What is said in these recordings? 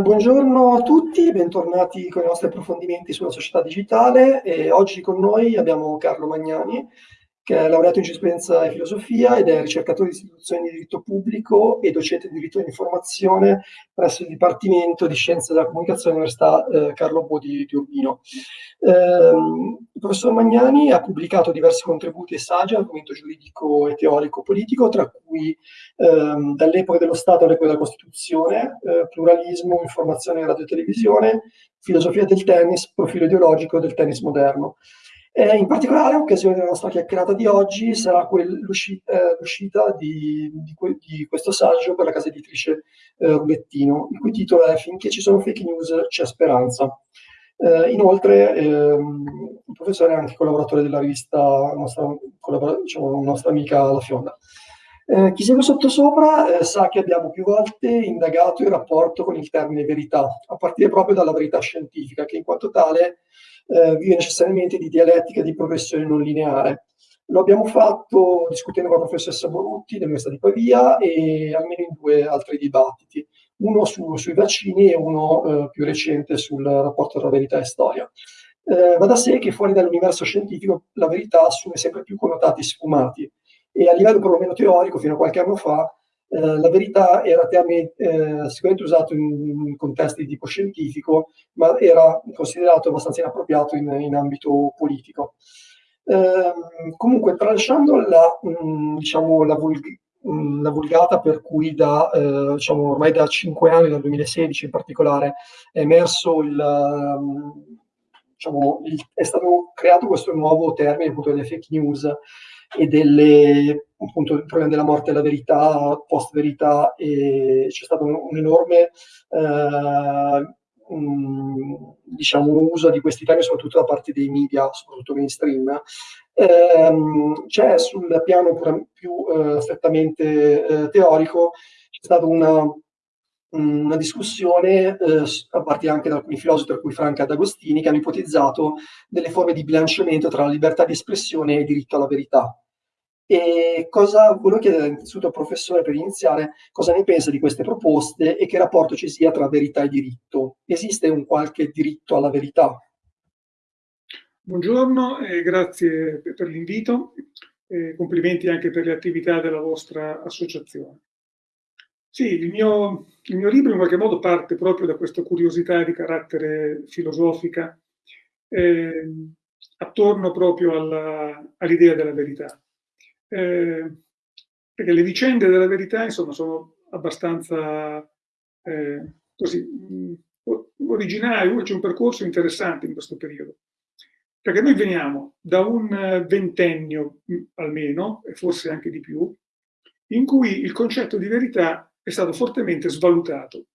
Buongiorno a tutti, bentornati con i nostri approfondimenti sulla società digitale. E oggi con noi abbiamo Carlo Magnani, che è laureato in giurisprudenza e filosofia ed è ricercatore di istituzioni di diritto pubblico e docente di diritto dell'informazione presso il Dipartimento di Scienze della Comunicazione dell'Università eh, Carlo Bo di, Urbino. Eh, il professor Magnani ha pubblicato diversi contributi e saggi all'argomento giuridico e teorico politico, tra cui ehm, dall'epoca dello Stato all'epoca della Costituzione, eh, pluralismo, informazione e radio e televisione, filosofia del tennis, profilo ideologico del tennis moderno. Eh, in particolare, occasione della nostra chiacchierata di oggi sarà l'uscita, eh, l'uscita di, di, di, questo saggio per la casa editrice eh, Rubettino, il cui titolo è Finché ci sono fake news c'è speranza. Eh, inoltre, ehm, il professore è anche collaboratore della rivista, nostra, diciamo, nostra amica La Fionda. Eh, chi segue sottosopra eh, sa che abbiamo più volte indagato il rapporto con il termine verità, a partire proprio dalla verità scientifica, che in quanto tale eh, vive necessariamente di dialettica di progressione non lineare. Lo abbiamo fatto discutendo con la professoressa Borutti dell'Università di Pavia e almeno in due altri dibattiti, uno su, sui vaccini e uno eh, più recente sul rapporto tra verità e storia. Eh, va da sé che fuori dall'universo scientifico la verità assume sempre più connotati sfumati e a livello perlomeno teorico, fino a qualche anno fa, eh, la verità era termine eh, sicuramente usato in, in, contesti di tipo scientifico, ma era considerato abbastanza inappropriato in, in ambito politico. Eh, comunque, tralasciando la, mh, mm, diciamo, la, vulg- mh, mm, la, vulgata per cui da, eh, diciamo, ormai da cinque anni, dal 2016 in particolare, è emerso il, um, diciamo, il, è stato creato questo nuovo termine appunto delle fake news e delle, appunto, il problema della morte e la verità, post-verità, e c'è stato un, un enorme eh, diciamo, uso di questi temi, soprattutto da parte dei media, soprattutto mainstream. Eh, c'è sul piano più eh, strettamente eh, teorico, c'è stata una, una discussione eh, a partire anche da alcuni filosofi, tra cui Franca D'Agostini, che hanno ipotizzato delle forme di bilanciamento tra la libertà di espressione e il diritto alla verità. E cosa volevo chiedere innanzitutto al professore per iniziare, cosa ne pensa di queste proposte e che rapporto ci sia tra verità e diritto? Esiste un qualche diritto alla verità? Buongiorno e grazie per l'invito. E complimenti anche per le attività della vostra associazione. Sì, il mio, il mio libro in qualche modo parte proprio da questa curiosità di carattere filosofica eh, attorno proprio all'idea della verità eh, perché le vicende della verità, insomma, sono abbastanza eh, così mm, originali, c'è un percorso interessante in questo periodo. Perché noi veniamo da un ventennio mm, almeno, e forse anche di più, in cui il concetto di verità è stato fortemente svalutato.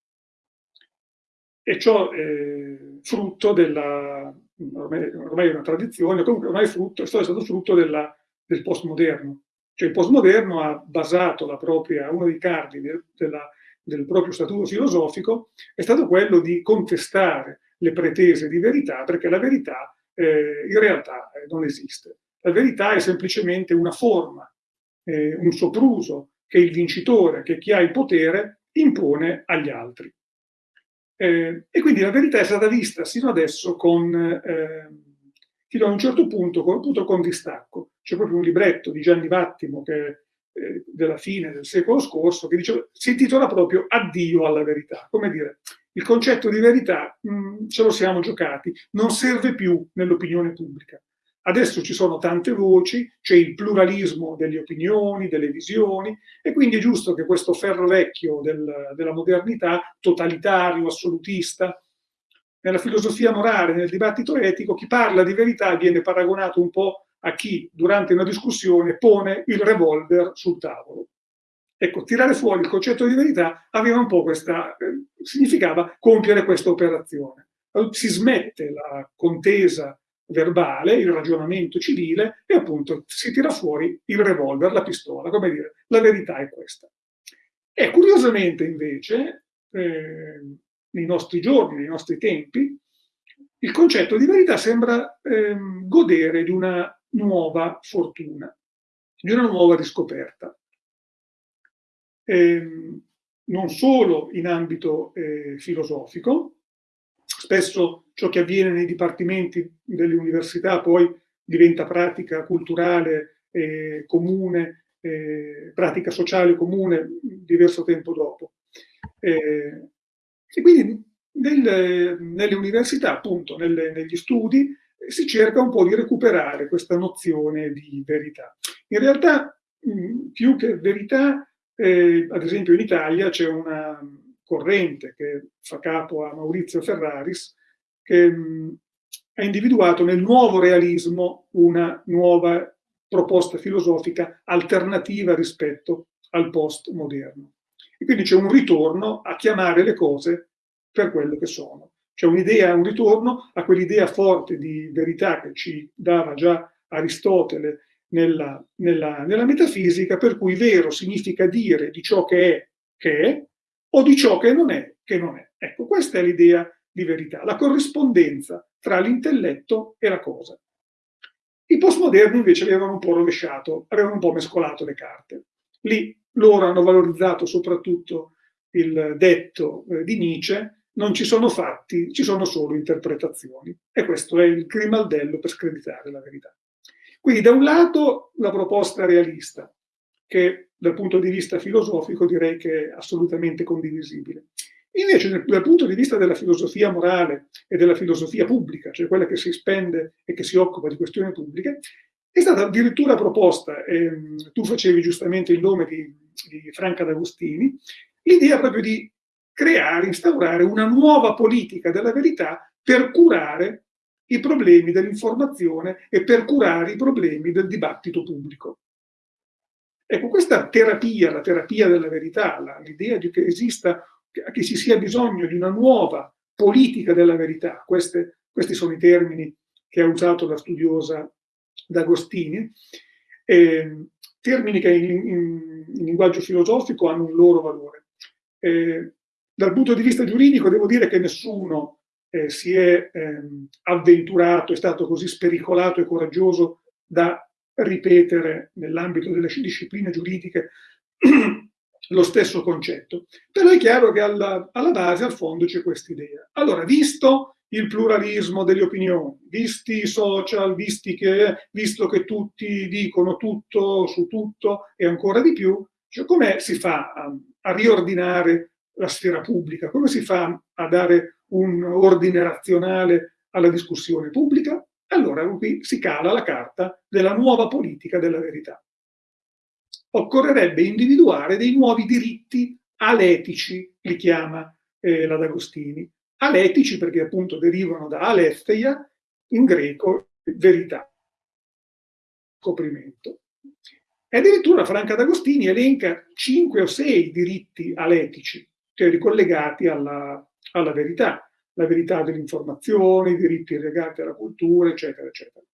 E ciò è frutto della, ormai, è una tradizione, comunque ormai frutto, è stato frutto della, del postmoderno. Cioè il postmoderno ha basato propria, uno dei cardini della, del proprio statuto filosofico è stato quello di contestare le pretese di verità, perché la verità eh, in realtà eh, non esiste. La verità è semplicemente una forma, eh, un sopruso che il vincitore, che chi ha il potere, impone agli altri. Eh, e quindi la verità è stata vista sino adesso con, eh, fino a un certo punto, appunto con distacco c'è proprio un libretto di Gianni Vattimo che eh, della fine del secolo scorso che dice, si intitola proprio Addio alla verità. Come dire, il concetto di verità mh, mm, ce lo siamo giocati, non serve più nell'opinione pubblica. Adesso ci sono tante voci, c'è il pluralismo delle opinioni, delle visioni, e quindi è giusto che questo ferro vecchio del, della modernità, totalitario, assolutista, nella filosofia morale, nel dibattito etico, chi parla di verità viene paragonato un po' a chi durante una discussione pone il revolver sul tavolo. Ecco, tirare fuori il concetto di verità aveva un po' questa, eh, significava compiere questa operazione. Si smette la contesa verbale, il ragionamento civile e appunto si tira fuori il revolver, la pistola, come dire, la verità è questa. E curiosamente invece, eh, nei nostri giorni, nei nostri tempi, il concetto di verità sembra eh, godere di una nuova fortuna, di una nuova riscoperta. Ehm, non solo in ambito eh, filosofico, spesso ciò che avviene nei dipartimenti delle università poi diventa pratica culturale eh, comune, eh, pratica sociale comune diverso tempo dopo. Eh, e quindi nel, nelle università, appunto, nelle, negli studi, si cerca un po' di recuperare questa nozione di verità. In realtà, mh, più che verità, eh, ad esempio in Italia c'è una corrente che fa capo a Maurizio Ferraris, che mh, ha individuato nel nuovo realismo una nuova proposta filosofica alternativa rispetto al post-moderno. E quindi c'è un ritorno a chiamare le cose per quello che sono. C'è un'idea, un ritorno a quell'idea forte di verità che ci dava già Aristotele nella, nella, nella, metafisica, per cui vero significa dire di ciò che è, che è, o di ciò che non è, che non è. Ecco, questa è l'idea di verità, la corrispondenza tra l'intelletto e la cosa. I postmoderni invece avevano un po' rovesciato, avevano un po' mescolato le carte. Lì loro hanno valorizzato soprattutto il detto eh, di Nietzsche, non ci sono fatti, ci sono solo interpretazioni. E questo è il grimaldello per screditare la verità. Quindi da un lato la proposta realista, che dal punto di vista filosofico direi che è assolutamente condivisibile. Invece dal punto di vista della filosofia morale e della filosofia pubblica, cioè quella che si spende e che si occupa di questioni pubbliche, è stata addirittura proposta, ehm, tu facevi giustamente il nome di, di Franca D'Agostini, l'idea proprio di creare, instaurare una nuova politica della verità per curare i problemi dell'informazione e per curare i problemi del dibattito pubblico. Ecco, questa terapia, la terapia della verità, l'idea di che esista che ci sia bisogno di una nuova politica della verità. Queste, questi sono i termini che ha usato la studiosa D'Agostini, eh, termini che in, in, in, linguaggio filosofico hanno un loro valore. Eh, dal punto di vista giuridico devo dire che nessuno eh, si è ehm, avventurato, è stato così spericolato e coraggioso da ripetere nell'ambito delle discipline giuridiche lo stesso concetto. Però è chiaro che alla, alla base, al fondo, c'è questa idea. Allora, visto il pluralismo delle opinioni, visti i social, visti che, visto che tutti dicono tutto su tutto e ancora di più, cioè come si fa a, a riordinare la sfera pubblica? Come si fa a dare un ordine razionale alla discussione pubblica? Allora qui si cala la carta della nuova politica della verità occorrerebbe individuare dei nuovi diritti aletici, li chiama eh, la D'Agostini. Aletici perché appunto derivano da aletheia, in greco verità, scoprimento. E addirittura Franca D'Agostini elenca cinque o sei diritti aletici, cioè ricollegati alla, alla verità, la verità dell'informazione, i diritti legati alla cultura, eccetera, eccetera.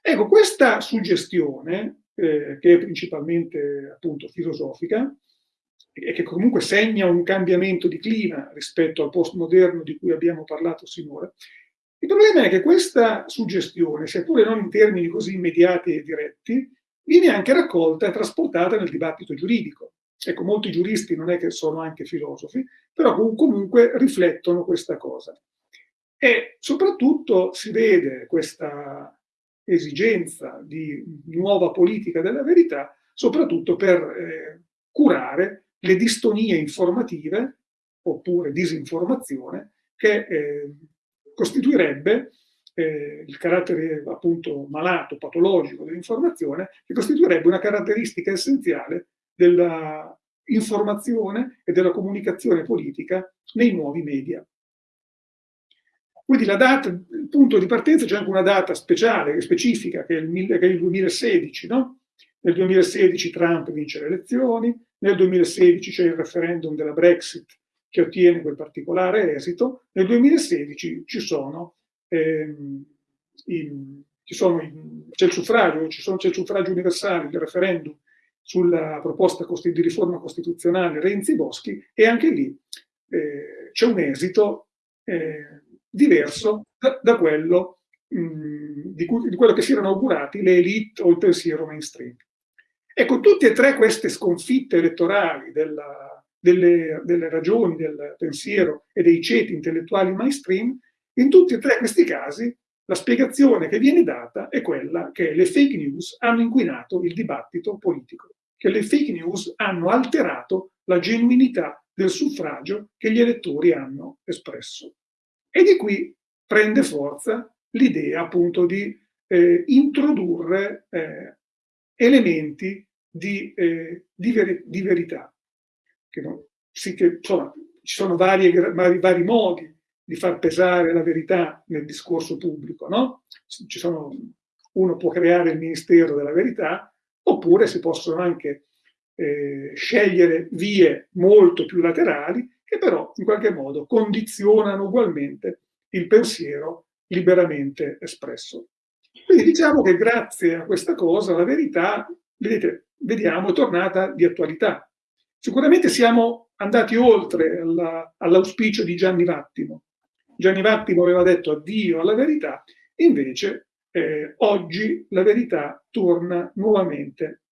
Ecco, questa suggestione eh, che è principalmente appunto filosofica e che comunque segna un cambiamento di clima rispetto al postmoderno di cui abbiamo parlato sinora. Il problema è che questa suggestione, seppure non in termini così immediati e diretti, viene anche raccolta e trasportata nel dibattito giuridico. Ecco, molti giuristi non è che sono anche filosofi, però comunque riflettono questa cosa. E soprattutto si vede questa esigenza di nuova politica della verità, soprattutto per eh, curare le distonie informative oppure disinformazione che eh, costituirebbe eh, il carattere appunto malato, patologico dell'informazione, che costituirebbe una caratteristica essenziale della informazione e della comunicazione politica nei nuovi media. Quindi la data, il punto di partenza c'è anche una data speciale, specifica, che è il, che è il 2016, no? Nel 2016 Trump vince le elezioni, nel 2016 c'è il referendum della Brexit che ottiene quel particolare esito, nel 2016 ci sono, ehm, in, ci sono in, c'è il suffragio, c'è il suffragio universale, il referendum sulla proposta di riforma costituzionale Renzi-Boschi e anche lì eh, c'è un esito eh, diverso da, da quello mh, mm, di, cui, di, quello che si erano augurati le elite o il pensiero mainstream. Ecco, tutte e tre queste sconfitte elettorali della, delle, delle ragioni, del pensiero e dei ceti intellettuali mainstream, in tutti e tre questi casi la spiegazione che viene data è quella che le fake news hanno inquinato il dibattito politico, che le fake news hanno alterato la genuinità del suffragio che gli elettori hanno espresso. E di qui prende forza l'idea appunto di eh, introdurre eh, elementi di, eh, di, ver di, verità. Che non, sì che, insomma, ci sono varie, vari, vari, modi di far pesare la verità nel discorso pubblico, no? Sono, uno può creare il Ministero della Verità, oppure si possono anche eh, scegliere vie molto più laterali che però in qualche modo condizionano ugualmente il pensiero liberamente espresso. Quindi diciamo che grazie a questa cosa la verità, vedete, vediamo, è tornata di attualità. Sicuramente siamo andati oltre all'auspicio all di Gianni Vattimo. Gianni Vattimo aveva detto addio alla verità, invece eh, oggi la verità torna nuovamente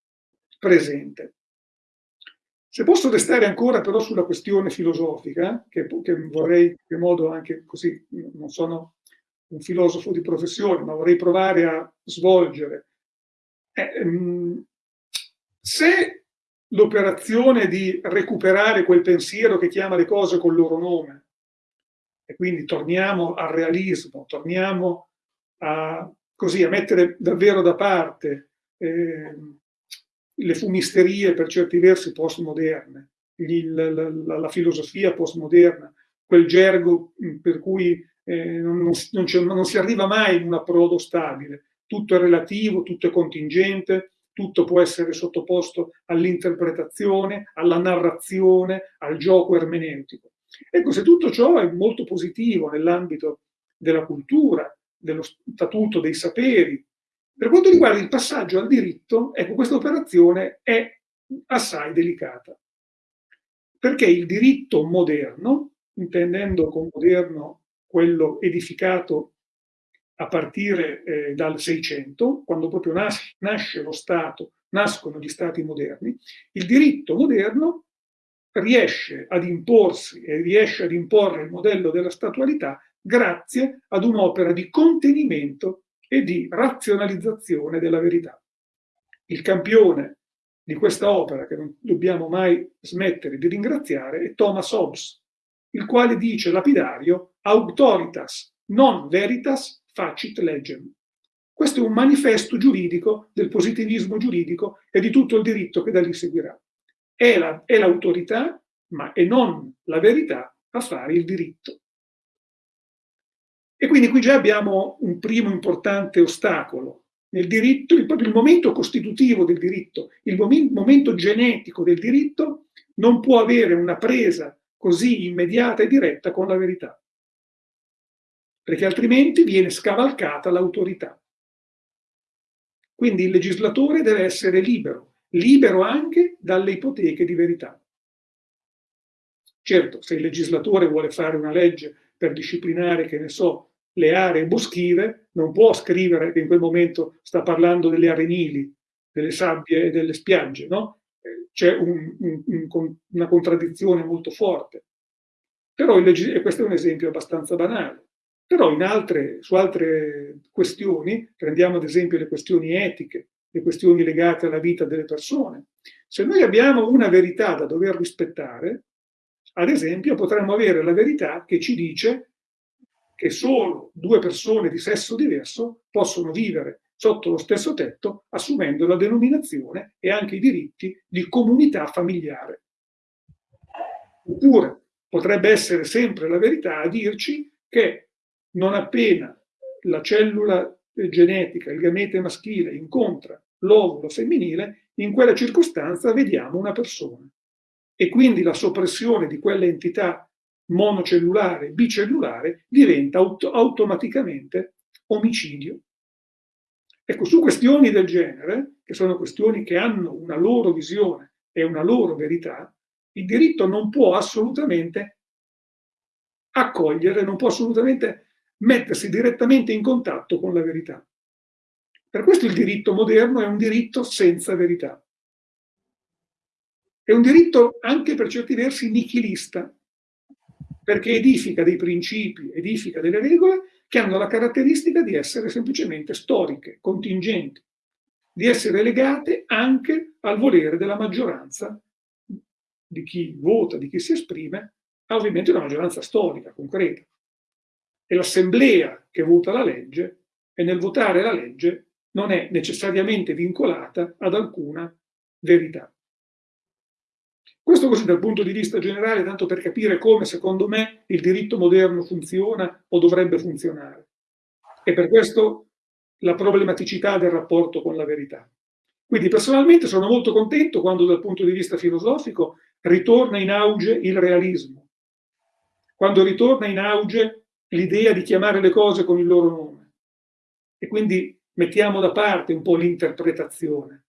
presente. Se posso restare ancora però sulla questione filosofica, che, che vorrei in qualche modo anche così, non sono un filosofo di professione, ma vorrei provare a svolgere. Eh, mm, se l'operazione di recuperare quel pensiero che chiama le cose col loro nome, e quindi torniamo al realismo, torniamo a, così, a mettere davvero da parte eh, le fumisterie per certi versi postmoderne, la, la, la, filosofia postmoderna, quel gergo per cui eh, non, non, non, si arriva mai in un approdo stabile, tutto è relativo, tutto è contingente, tutto può essere sottoposto all'interpretazione, alla narrazione, al gioco ermeneutico. Ecco, se tutto ciò è molto positivo nell'ambito della cultura, dello statuto dei saperi, per quanto riguarda il passaggio al diritto, ecco, questa operazione è assai delicata. Perché il diritto moderno, intendendo con moderno quello edificato a partire eh, dal 600, quando proprio nasce, nasce lo Stato, nascono gli Stati moderni, il diritto moderno riesce ad imporsi e riesce ad imporre il modello della statualità grazie ad un'opera di contenimento e di razionalizzazione della verità. Il campione di questa opera, che non dobbiamo mai smettere di ringraziare, è Thomas Hobbes, il quale dice lapidario autoritas non veritas facit legem. Questo è un manifesto giuridico del positivismo giuridico e di tutto il diritto che da lì seguirà. È l'autorità, la, ma è non la verità, a fare il diritto. E quindi qui già abbiamo un primo importante ostacolo. Nel diritto, il, il momento costitutivo del diritto, il momento genetico del diritto non può avere una presa così immediata e diretta con la verità, perché altrimenti viene scavalcata l'autorità. Quindi il legislatore deve essere libero, libero anche dalle ipoteche di verità. Certo, se il legislatore vuole fare una legge per disciplinare, che ne so, le aree boschive, non può scrivere che in quel momento sta parlando delle arenili, delle sabbie e delle spiagge, no? C'è un, un, una contraddizione molto forte. Però e questo è un esempio abbastanza banale. Però altre, su altre questioni, prendiamo ad esempio le questioni etiche, le questioni legate alla vita delle persone, se noi abbiamo una verità da dover rispettare, ad esempio potremmo avere la verità che ci dice che solo due persone di sesso diverso possono vivere sotto lo stesso tetto assumendo la denominazione e anche i diritti di comunità familiare. Oppure potrebbe essere sempre la verità a dirci che non appena la cellula genetica, il gamete maschile, incontra l'ovulo femminile, in quella circostanza vediamo una persona. E quindi la soppressione di quell'entità monocellulare, bicellulare, diventa auto automaticamente omicidio. Ecco, su questioni del genere, che sono questioni che hanno una loro visione e una loro verità, il diritto non può assolutamente accogliere, non può assolutamente mettersi direttamente in contatto con la verità. Per questo il diritto moderno è un diritto senza verità. È un diritto anche per certi versi nichilista, perché edifica dei principi, edifica delle regole che hanno la caratteristica di essere semplicemente storiche, contingenti, di essere legate anche al volere della maggioranza di chi vota, di chi si esprime, ovviamente una maggioranza storica, concreta. È l'assemblea che vota la legge e nel votare la legge non è necessariamente vincolata ad alcuna verità. Questo così dal punto di vista generale, tanto per capire come, secondo me, il diritto moderno funziona o dovrebbe funzionare. E per questo la problematicità del rapporto con la verità. Quindi personalmente sono molto contento quando dal punto di vista filosofico ritorna in auge il realismo, quando ritorna in auge l'idea di chiamare le cose con il loro nome. E quindi mettiamo da parte un po' l'interpretazione,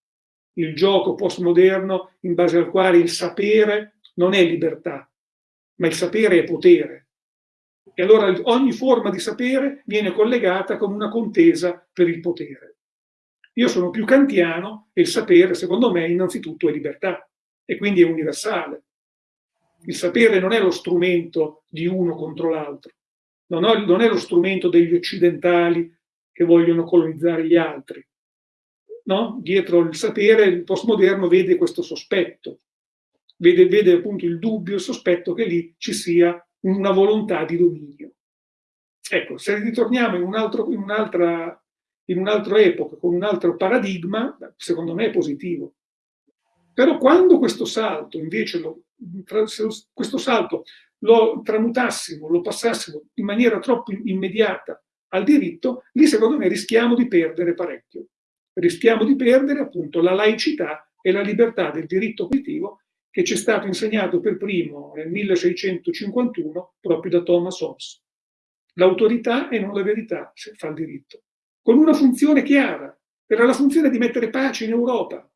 il gioco postmoderno in base al quale il sapere non è libertà, ma il sapere è potere. E allora ogni forma di sapere viene collegata con una contesa per il potere. Io sono più kantiano e il sapere, secondo me, innanzitutto è libertà e quindi è universale. Il sapere non è lo strumento di uno contro l'altro, non, non è lo strumento degli occidentali che vogliono colonizzare gli altri. No? Dietro il sapere il postmoderno vede questo sospetto, vede, vede appunto il dubbio, il sospetto che lì ci sia una volontà di dominio. Ecco, se ritorniamo in, un un'altra, un'altra epoca, con un altro paradigma, secondo me è positivo. Però quando questo salto, invece, lo, questo salto lo tramutassimo, lo passassimo in maniera troppo immediata al diritto, lì secondo me rischiamo di perdere parecchio. Rischiamo di perdere appunto la laicità e la libertà del diritto positivo che ci è stato insegnato per primo nel 1651 proprio da Thomas Hobbes. L'autorità e non la verità se fa il diritto, con una funzione chiara, era la funzione di mettere pace in Europa,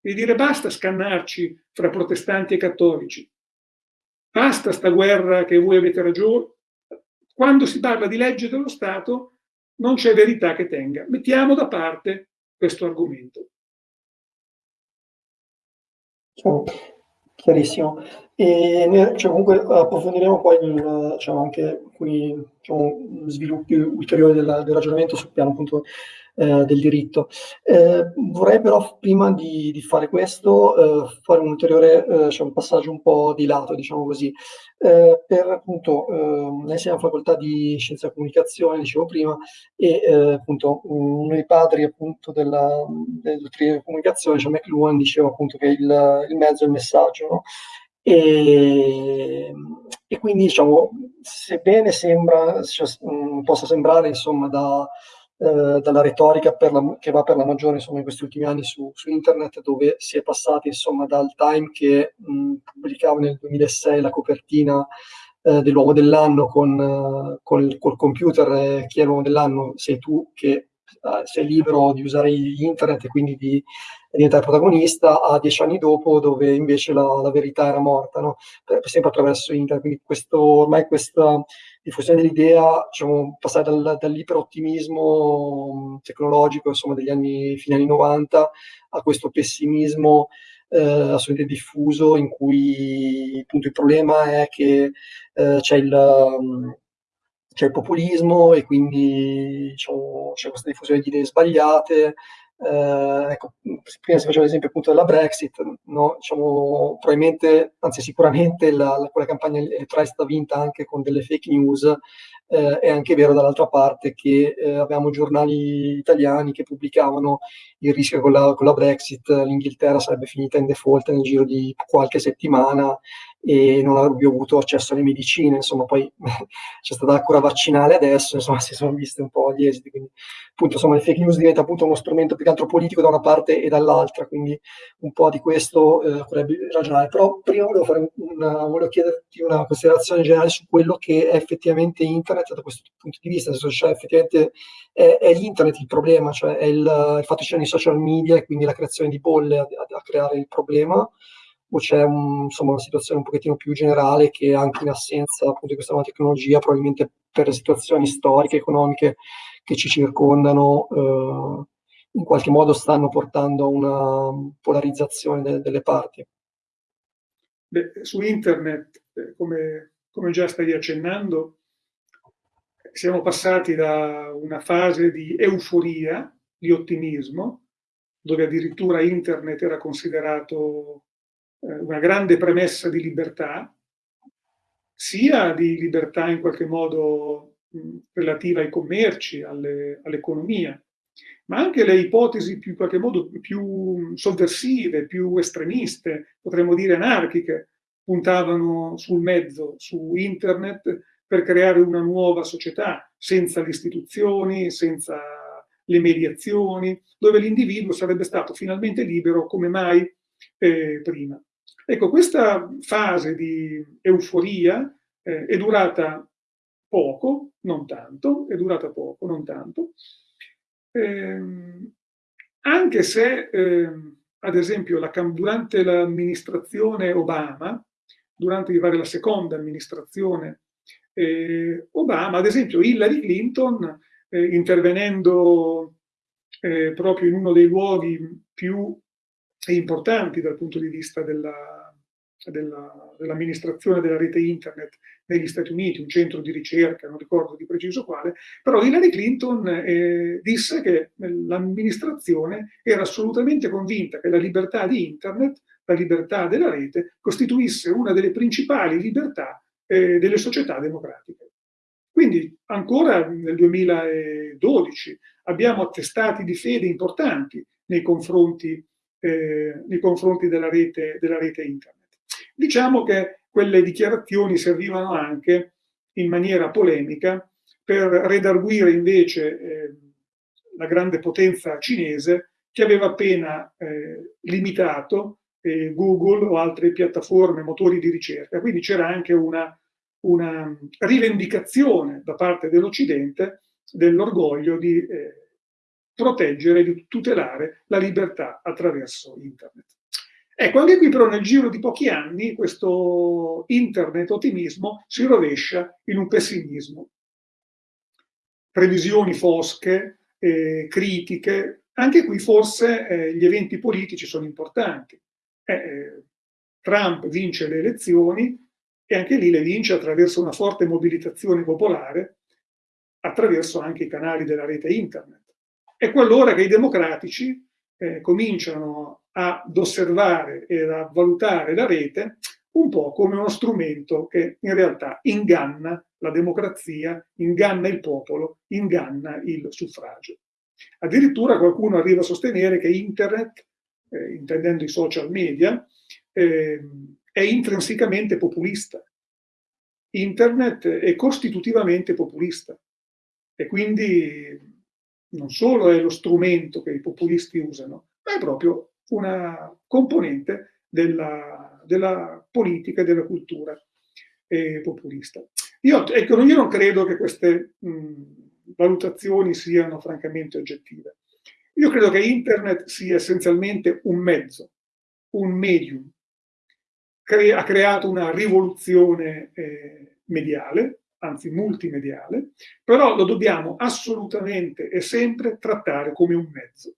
di dire basta scannarci fra protestanti e cattolici, basta sta guerra che voi avete ragione, quando si parla di legge dello Stato non c'è verità che tenga. Mettiamo da parte questo argomento. Ciao. Chiarissimo. E cioè, comunque approfondiremo poi il, diciamo, anche alcuni diciamo, sviluppi ulteriori del, del ragionamento sul piano appunto eh, del diritto. Eh, vorrei però prima di, di fare questo eh, fare un ulteriore eh, cioè un passaggio un po' di lato, diciamo così. Eh, per appunto, ehm, noi siamo facoltà di scienza della comunicazione, dicevo prima, e appunto uno dei padri appunto della, delle dottrine della comunicazione, cioè McLuhan, diceva appunto che il, il mezzo è il messaggio, no? E, e, quindi diciamo, sebbene sembra, cioè, possa sembrare insomma da, eh, dalla retorica la, che va per la maggiore insomma, in questi ultimi anni su, su, internet, dove si è passati insomma, dal Time che mh, pubblicava nel 2006 la copertina eh, dell'uomo dell'anno con, uh, col, col, computer, eh, chi è l'uomo dell'anno? Sei tu che uh, sei libero di usare internet e quindi di diventare protagonista, a dieci anni dopo dove invece la, la verità era morta, no? sempre attraverso internet. Quindi questo, ormai questa diffusione dell'idea, diciamo, passare dal, dall'iperottimismo tecnologico insomma, degli anni, fine anni 90 a questo pessimismo eh, assolutamente diffuso in cui appunto il problema è che eh, c'è il c'è il populismo e quindi diciamo, c'è questa diffusione di idee sbagliate, eh, ecco, prima si faceva l'esempio appunto della Brexit, no? diciamo, probabilmente, anzi sicuramente la, la, quella campagna elettorale è stata vinta anche con delle fake news, eh, è anche vero dall'altra parte che eh, avevamo giornali italiani che pubblicavano il rischio che con la, con la Brexit l'Inghilterra sarebbe finita in default nel giro di qualche settimana e non avrebbe avuto accesso alle medicine, insomma poi c'è stata la cura vaccinale adesso, insomma si sono viste un po' gli esiti, quindi appunto insomma le fake news diventa appunto uno strumento più che altro politico da una parte e dall'altra, quindi un po' di questo eh, vorrebbe ragionare, però prima volevo, fare una, volevo chiederti una considerazione generale su quello che è effettivamente internet da questo punto di vista, nel senso cioè effettivamente è, è l'internet il problema, cioè è il, il fatto che ci siano i social media e quindi la creazione di bolle a, a, a creare il problema, o c'è un, insomma, una situazione un pochettino più generale che anche in assenza appunto, di questa nuova tecnologia, probabilmente per le situazioni storiche, economiche che ci circondano, eh, in qualche modo stanno portando a una polarizzazione de- delle parti. Beh, su internet, eh, come, come già stai accennando, siamo passati da una fase di euforia, di ottimismo, dove addirittura internet era considerato eh, una grande premessa di libertà, sia di libertà in qualche modo relativa ai commerci, all'economia, ma anche le ipotesi più, in qualche modo più sovversive, più estremiste, potremmo dire anarchiche, puntavano sul mezzo, su internet, per creare una nuova società, senza le istituzioni, senza le mediazioni, dove l'individuo sarebbe stato finalmente libero come mai eh, prima. Ecco, questa fase di euforia eh, è durata poco, non tanto, è durata poco, non tanto, Ehm, anche se, ehm, ad esempio, la, durante l'amministrazione Obama, durante la seconda amministrazione eh, Obama, ad esempio Hillary Clinton, eh, intervenendo eh, proprio in uno dei luoghi più importanti dal punto di vista della dell'amministrazione della rete internet negli Stati Uniti, un centro di ricerca, non ricordo di preciso quale, però Hillary Clinton eh, disse che l'amministrazione era assolutamente convinta che la libertà di internet, la libertà della rete, costituisse una delle principali libertà eh, delle società democratiche. Quindi ancora nel 2012 abbiamo attestati di fede importanti nei confronti, eh, nei confronti della, rete, della rete internet. Diciamo che quelle dichiarazioni servivano anche in maniera polemica per redarguire invece eh, la grande potenza cinese che aveva appena eh, limitato eh, Google o altre piattaforme, motori di ricerca. Quindi c'era anche una, una, rivendicazione da parte dell'Occidente dell'orgoglio di eh, proteggere, di tutelare la libertà attraverso Internet. Ecco, anche qui però nel giro di pochi anni questo internet ottimismo si rovescia in un pessimismo. Previsioni fosche, eh, critiche, anche qui forse eh, gli eventi politici sono importanti. Eh, eh, Trump vince le elezioni e anche lì le vince attraverso una forte mobilitazione popolare, attraverso anche i canali della rete internet. Ecco allora che i democratici eh, cominciano ad osservare e a valutare la rete un po' come uno strumento che in realtà inganna la democrazia, inganna il popolo, inganna il suffragio. Addirittura qualcuno arriva a sostenere che internet, eh, intendendo i social media, eh, è intrinsecamente populista. Internet è costitutivamente populista e quindi non solo è lo strumento che i populisti usano, ma è proprio una componente della, della politica e della cultura eh, populista. Io, ecco, io, non credo che queste mh, valutazioni siano francamente oggettive. Io credo che internet sia essenzialmente un mezzo, un medium. Cre ha creato una rivoluzione eh, mediale, anzi multimediale, però lo dobbiamo assolutamente e sempre trattare come un mezzo.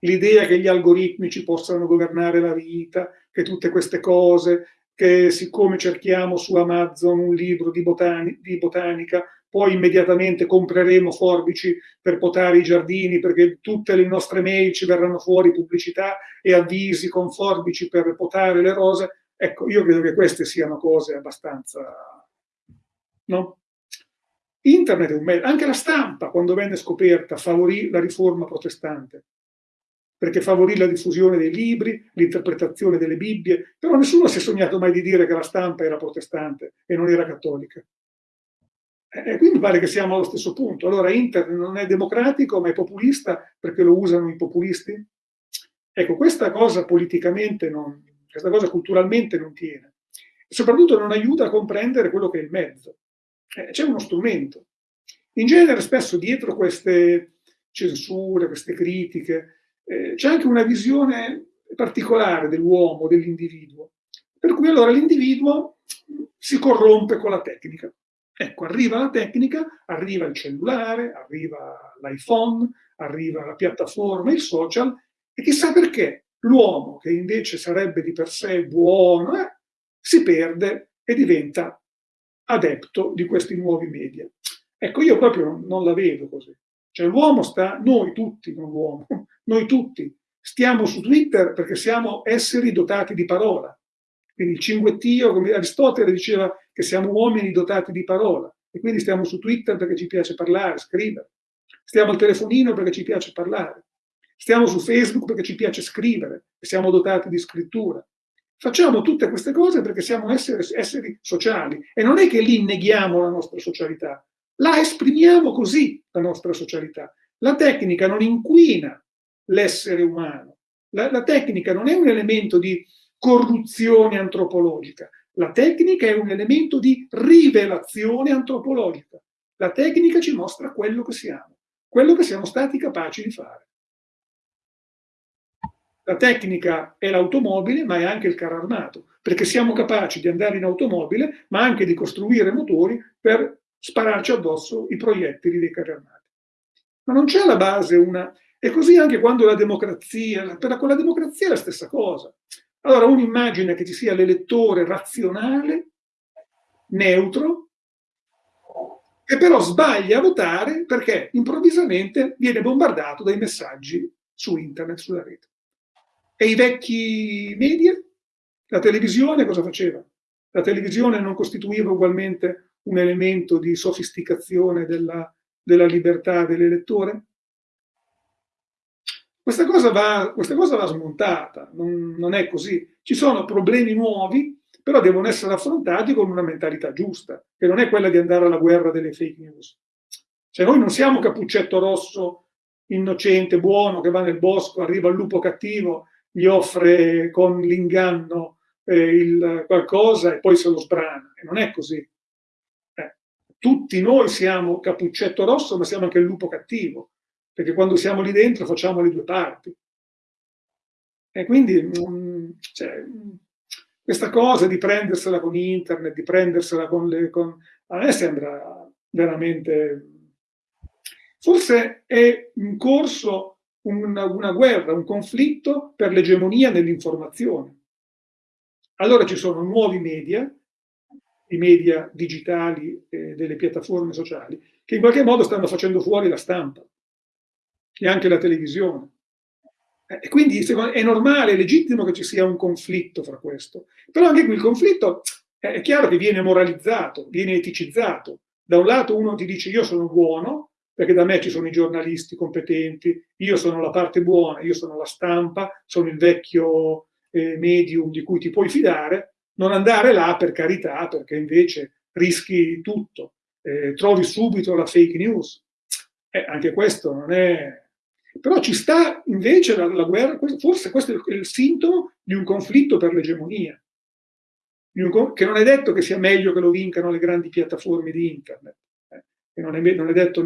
L'idea che gli algoritmi ci possano governare la vita, che tutte queste cose, che siccome cerchiamo su Amazon un libro di, botani di botanica, poi immediatamente compreremo forbici per potare i giardini perché tutte le nostre mail ci verranno fuori pubblicità e avvisi con forbici per potare le rose. Ecco, io credo che queste siano cose abbastanza... No? Internet è un mezzo, anche la stampa, quando venne scoperta, favorì la riforma protestante perché favorì la diffusione dei libri, l'interpretazione delle Bibbie, però nessuno si è sognato mai di dire che la stampa era protestante e non era cattolica. E quindi pare che siamo allo stesso punto. Allora Internet non è democratico, ma è populista perché lo usano i populisti? Ecco, questa cosa politicamente, non, questa cosa culturalmente non tiene. Soprattutto non aiuta a comprendere quello che è il mezzo. Eh, C'è uno strumento. In genere spesso dietro queste censure, queste critiche, eh, c'è anche una visione particolare dell'uomo, dell'individuo, per cui allora l'individuo si corrompe con la tecnica. Ecco, arriva la tecnica, arriva il cellulare, arriva l'iPhone, arriva la piattaforma, il social, e chissà perché l'uomo, che invece sarebbe di per sé buono, eh, si perde e diventa adepto di questi nuovi media. Ecco, io proprio non la vedo così. Cioè l'uomo sta, noi tutti, non l'uomo, noi tutti, stiamo su Twitter perché siamo esseri dotati di parola. Quindi il cinguettio, come Aristotele diceva che siamo uomini dotati di parola. E quindi stiamo su Twitter perché ci piace parlare, scrivere. Stiamo al telefonino perché ci piace parlare. Stiamo su Facebook perché ci piace scrivere e siamo dotati di scrittura. Facciamo tutte queste cose perché siamo esseri, esseri sociali e non è che lì neghiamo la nostra socialità, la esprimiamo così, la nostra socialità. La tecnica non inquina l'essere umano, la, la tecnica non è un elemento di corruzione antropologica, la tecnica è un elemento di rivelazione antropologica. La tecnica ci mostra quello che siamo, quello che siamo stati capaci di fare. La tecnica è l'automobile, ma è anche il carro armato, perché siamo capaci di andare in automobile, ma anche di costruire motori per spararci addosso i proiettili dei carri armati. Ma non c'è alla base una... E così anche quando la democrazia, per la, con la democrazia è la stessa cosa. Allora uno immagina che ci sia l'elettore razionale, neutro, che però sbaglia a votare perché improvvisamente viene bombardato dai messaggi su internet, sulla rete. E i vecchi media? La televisione cosa faceva? La televisione non costituiva ugualmente un elemento di sofisticazione della, della libertà dell'elettore? Questa cosa va, questa cosa va smontata, non, non è così. Ci sono problemi nuovi, però devono essere affrontati con una mentalità giusta, che non è quella di andare alla guerra delle fake news. Cioè noi non siamo Cappuccetto Rosso innocente, buono, che va nel bosco, arriva il lupo cattivo gli offre con l'inganno eh, qualcosa e poi se lo sbrana. E non è così. Eh, tutti noi siamo cappuccetto rosso, ma siamo anche il lupo cattivo, perché quando siamo lì dentro facciamo le due parti. E quindi mm, cioè, questa cosa di prendersela con internet, di prendersela con le... Con, a me sembra veramente... Forse è in corso una, una guerra, un conflitto per l'egemonia dell'informazione. Allora ci sono nuovi media, i media digitali eh, delle piattaforme sociali, che in qualche modo stanno facendo fuori la stampa e anche la televisione. Eh, e quindi è normale, è legittimo che ci sia un conflitto fra questo. Però anche qui il conflitto eh, è chiaro che viene moralizzato, viene eticizzato. Da un lato uno ti dice io sono buono, perché da me ci sono i giornalisti competenti, io sono la parte buona, io sono la stampa, sono il vecchio eh, medium di cui ti puoi fidare, non andare là per carità, perché invece rischi tutto, eh, trovi subito la fake news. Eh, anche questo non è... Però ci sta invece la, la guerra, forse questo è il, sintomo di un conflitto per l'egemonia, che non è detto che sia meglio che lo vincano le grandi piattaforme di internet e non è, non è detto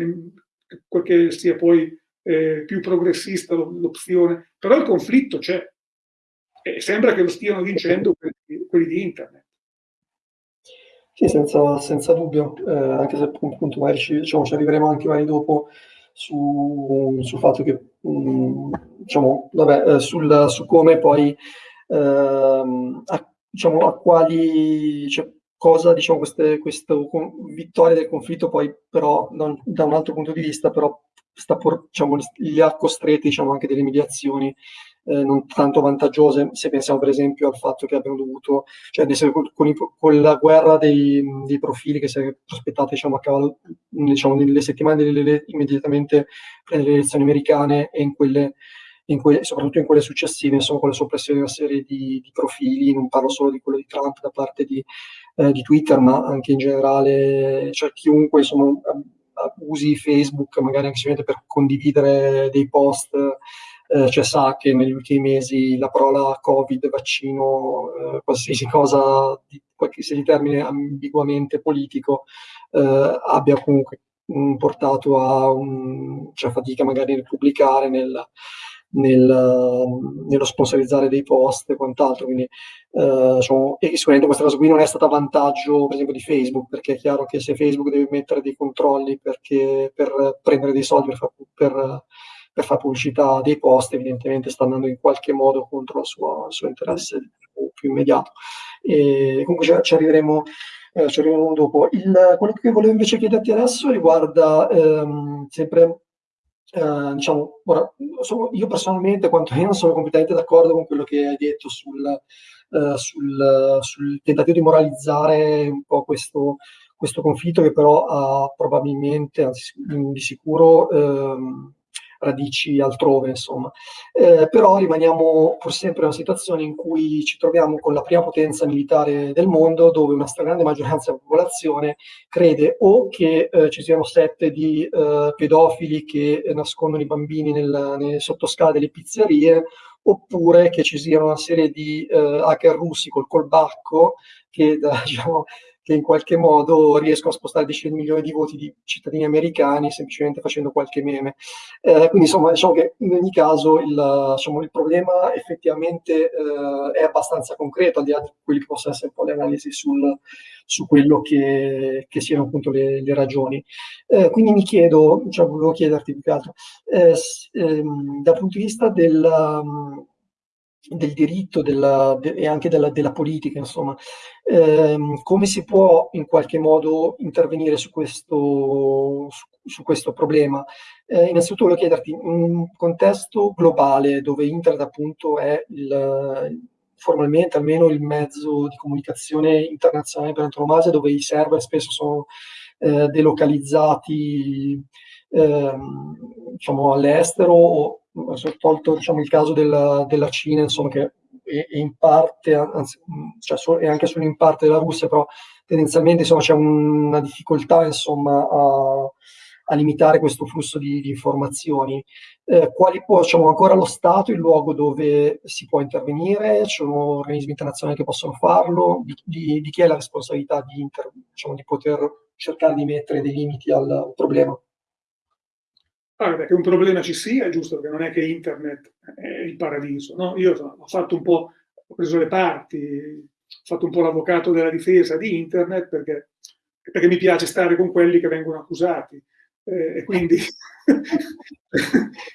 che sia poi eh, più progressista l'opzione, però il conflitto c'è e sembra che lo stiano vincendo quelli, quelli di internet. Sì, senza, senza dubbio, eh, anche se appunto magari ci, diciamo, ci arriveremo anche magari dopo su, sul fatto che, mh, mm, diciamo, vabbè, eh, sul, su come poi, ehm, a, diciamo, a quali, cioè, cosa, diciamo, queste, questa vittoria del conflitto poi però da un, da un altro punto di vista però sta por, diciamo, li ha costretti diciamo, anche delle mediazioni eh, non tanto vantaggiose, se pensiamo per esempio al fatto che abbiano dovuto, cioè con, con, con la guerra dei, dei, profili che si è prospettata diciamo, a cavallo, diciamo, nelle settimane delle, immediatamente prima delle elezioni americane e in quelle in que- soprattutto in quelle successive, insomma, con la soppressione di una serie di, di, profili, non parlo solo di quello di Trump da parte di, eh, di Twitter, ma anche in generale, cioè chiunque insomma, usi Facebook, magari anche semplicemente per condividere dei post, eh, cioè sa che negli ultimi mesi la parola Covid, vaccino, eh, qualsiasi cosa, di, qualsiasi termine ambiguamente politico, eh, abbia comunque mh, portato a un, cioè fatica magari nel pubblicare, nel, nel, nello sponsorizzare dei post e quant'altro. Quindi, eh, diciamo, e sicuramente questa cosa qui non è stata a vantaggio, per esempio, di Facebook, perché è chiaro che se Facebook deve mettere dei controlli perché, per prendere dei soldi per, per, per fare pubblicità dei post, evidentemente sta andando in qualche modo contro il suo, il suo interesse più immediato. E comunque ci arriveremo, eh, ci arriveremo dopo. Il, quello che volevo invece chiederti adesso riguarda ehm, sempre Uh, diciamo, ora, io personalmente, quantomeno, sono completamente d'accordo con quello che hai detto sul, uh, sul, sul, tentativo di moralizzare un po' questo, questo conflitto che però ha probabilmente, anzi di sicuro, ehm, radici altrove, insomma. Eh, però rimaniamo pur sempre in una situazione in cui ci troviamo con la prima potenza militare del mondo, dove una stragrande maggioranza della popolazione crede o che eh, ci siano sette di eh, pedofili che nascondono i bambini nel, nelle sottoscale delle pizzerie, oppure che ci siano una serie di eh, hacker russi col colbacco che da, diciamo, che in qualche modo riescono a spostare decine di milioni di voti di cittadini americani semplicemente facendo qualche meme. Eh, quindi insomma diciamo che in ogni caso il, diciamo, il problema effettivamente eh, è abbastanza concreto, al di là di quelli che possono essere un po' le analisi sul, su quello che, che, siano appunto le, le ragioni. Eh, quindi mi chiedo, cioè volevo chiederti più che altro, eh, ehm, dal punto di vista del... Del diritto della, de, e anche della, della politica, insomma, ehm, come si può in qualche modo intervenire su questo, su, su questo problema? Eh, innanzitutto voglio chiederti, in un contesto globale dove internet appunto è il, formalmente almeno il mezzo di comunicazione internazionale per antonomasia, dove i server spesso sono eh, delocalizzati ehm, diciamo, all'estero tolto diciamo, il caso della, della Cina, insomma, che è, è in parte, anzi, cioè, è anche solo in parte della Russia, però tendenzialmente c'è una difficoltà insomma, a, a limitare questo flusso di, di informazioni. Eh, quali può, diciamo, ancora lo Stato il luogo dove si può intervenire? Ci sono organismi internazionali che possono farlo? Di, di, di chi è la responsabilità di, inter, diciamo, di poter cercare di mettere dei limiti al problema? Allora, che un problema ci sia, è giusto, perché non è che internet è il paradiso. No? Io ho fatto un po', ho preso le parti, ho fatto un po' l'avvocato della difesa di internet perché, perché mi piace stare con quelli che vengono accusati. Eh, e quindi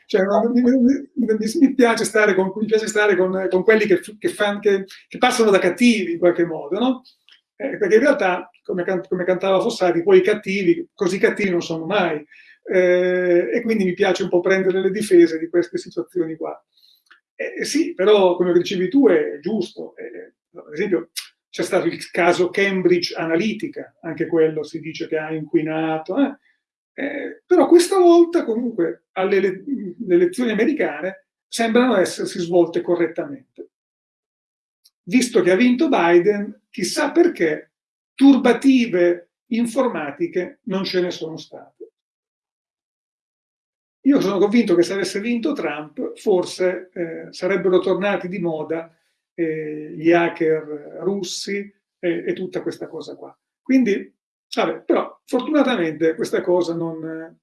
cioè, mi, mi, mi, piace stare con, piace stare con, con quelli che, che, fan, che, passano da cattivi in qualche modo, no? eh, perché in realtà, come, come cantava Fossati, poi i cattivi, così cattivi non sono mai eh, e quindi mi piace un po' prendere le difese di queste situazioni qua. Eh, sì, però come dicevi tu è giusto. Eh, ad esempio c'è stato il caso Cambridge Analytica, anche quello si dice che ha inquinato, eh. Eh, però questa volta comunque alle le elezioni americane sembrano essersi svolte correttamente. Visto che ha vinto Biden, chissà perché turbative informatiche non ce ne sono state. Io sono convinto che se avesse vinto Trump, forse eh, sarebbero tornati di moda eh, gli hacker russi e, e, tutta questa cosa qua. Quindi, vabbè, però fortunatamente questa cosa non...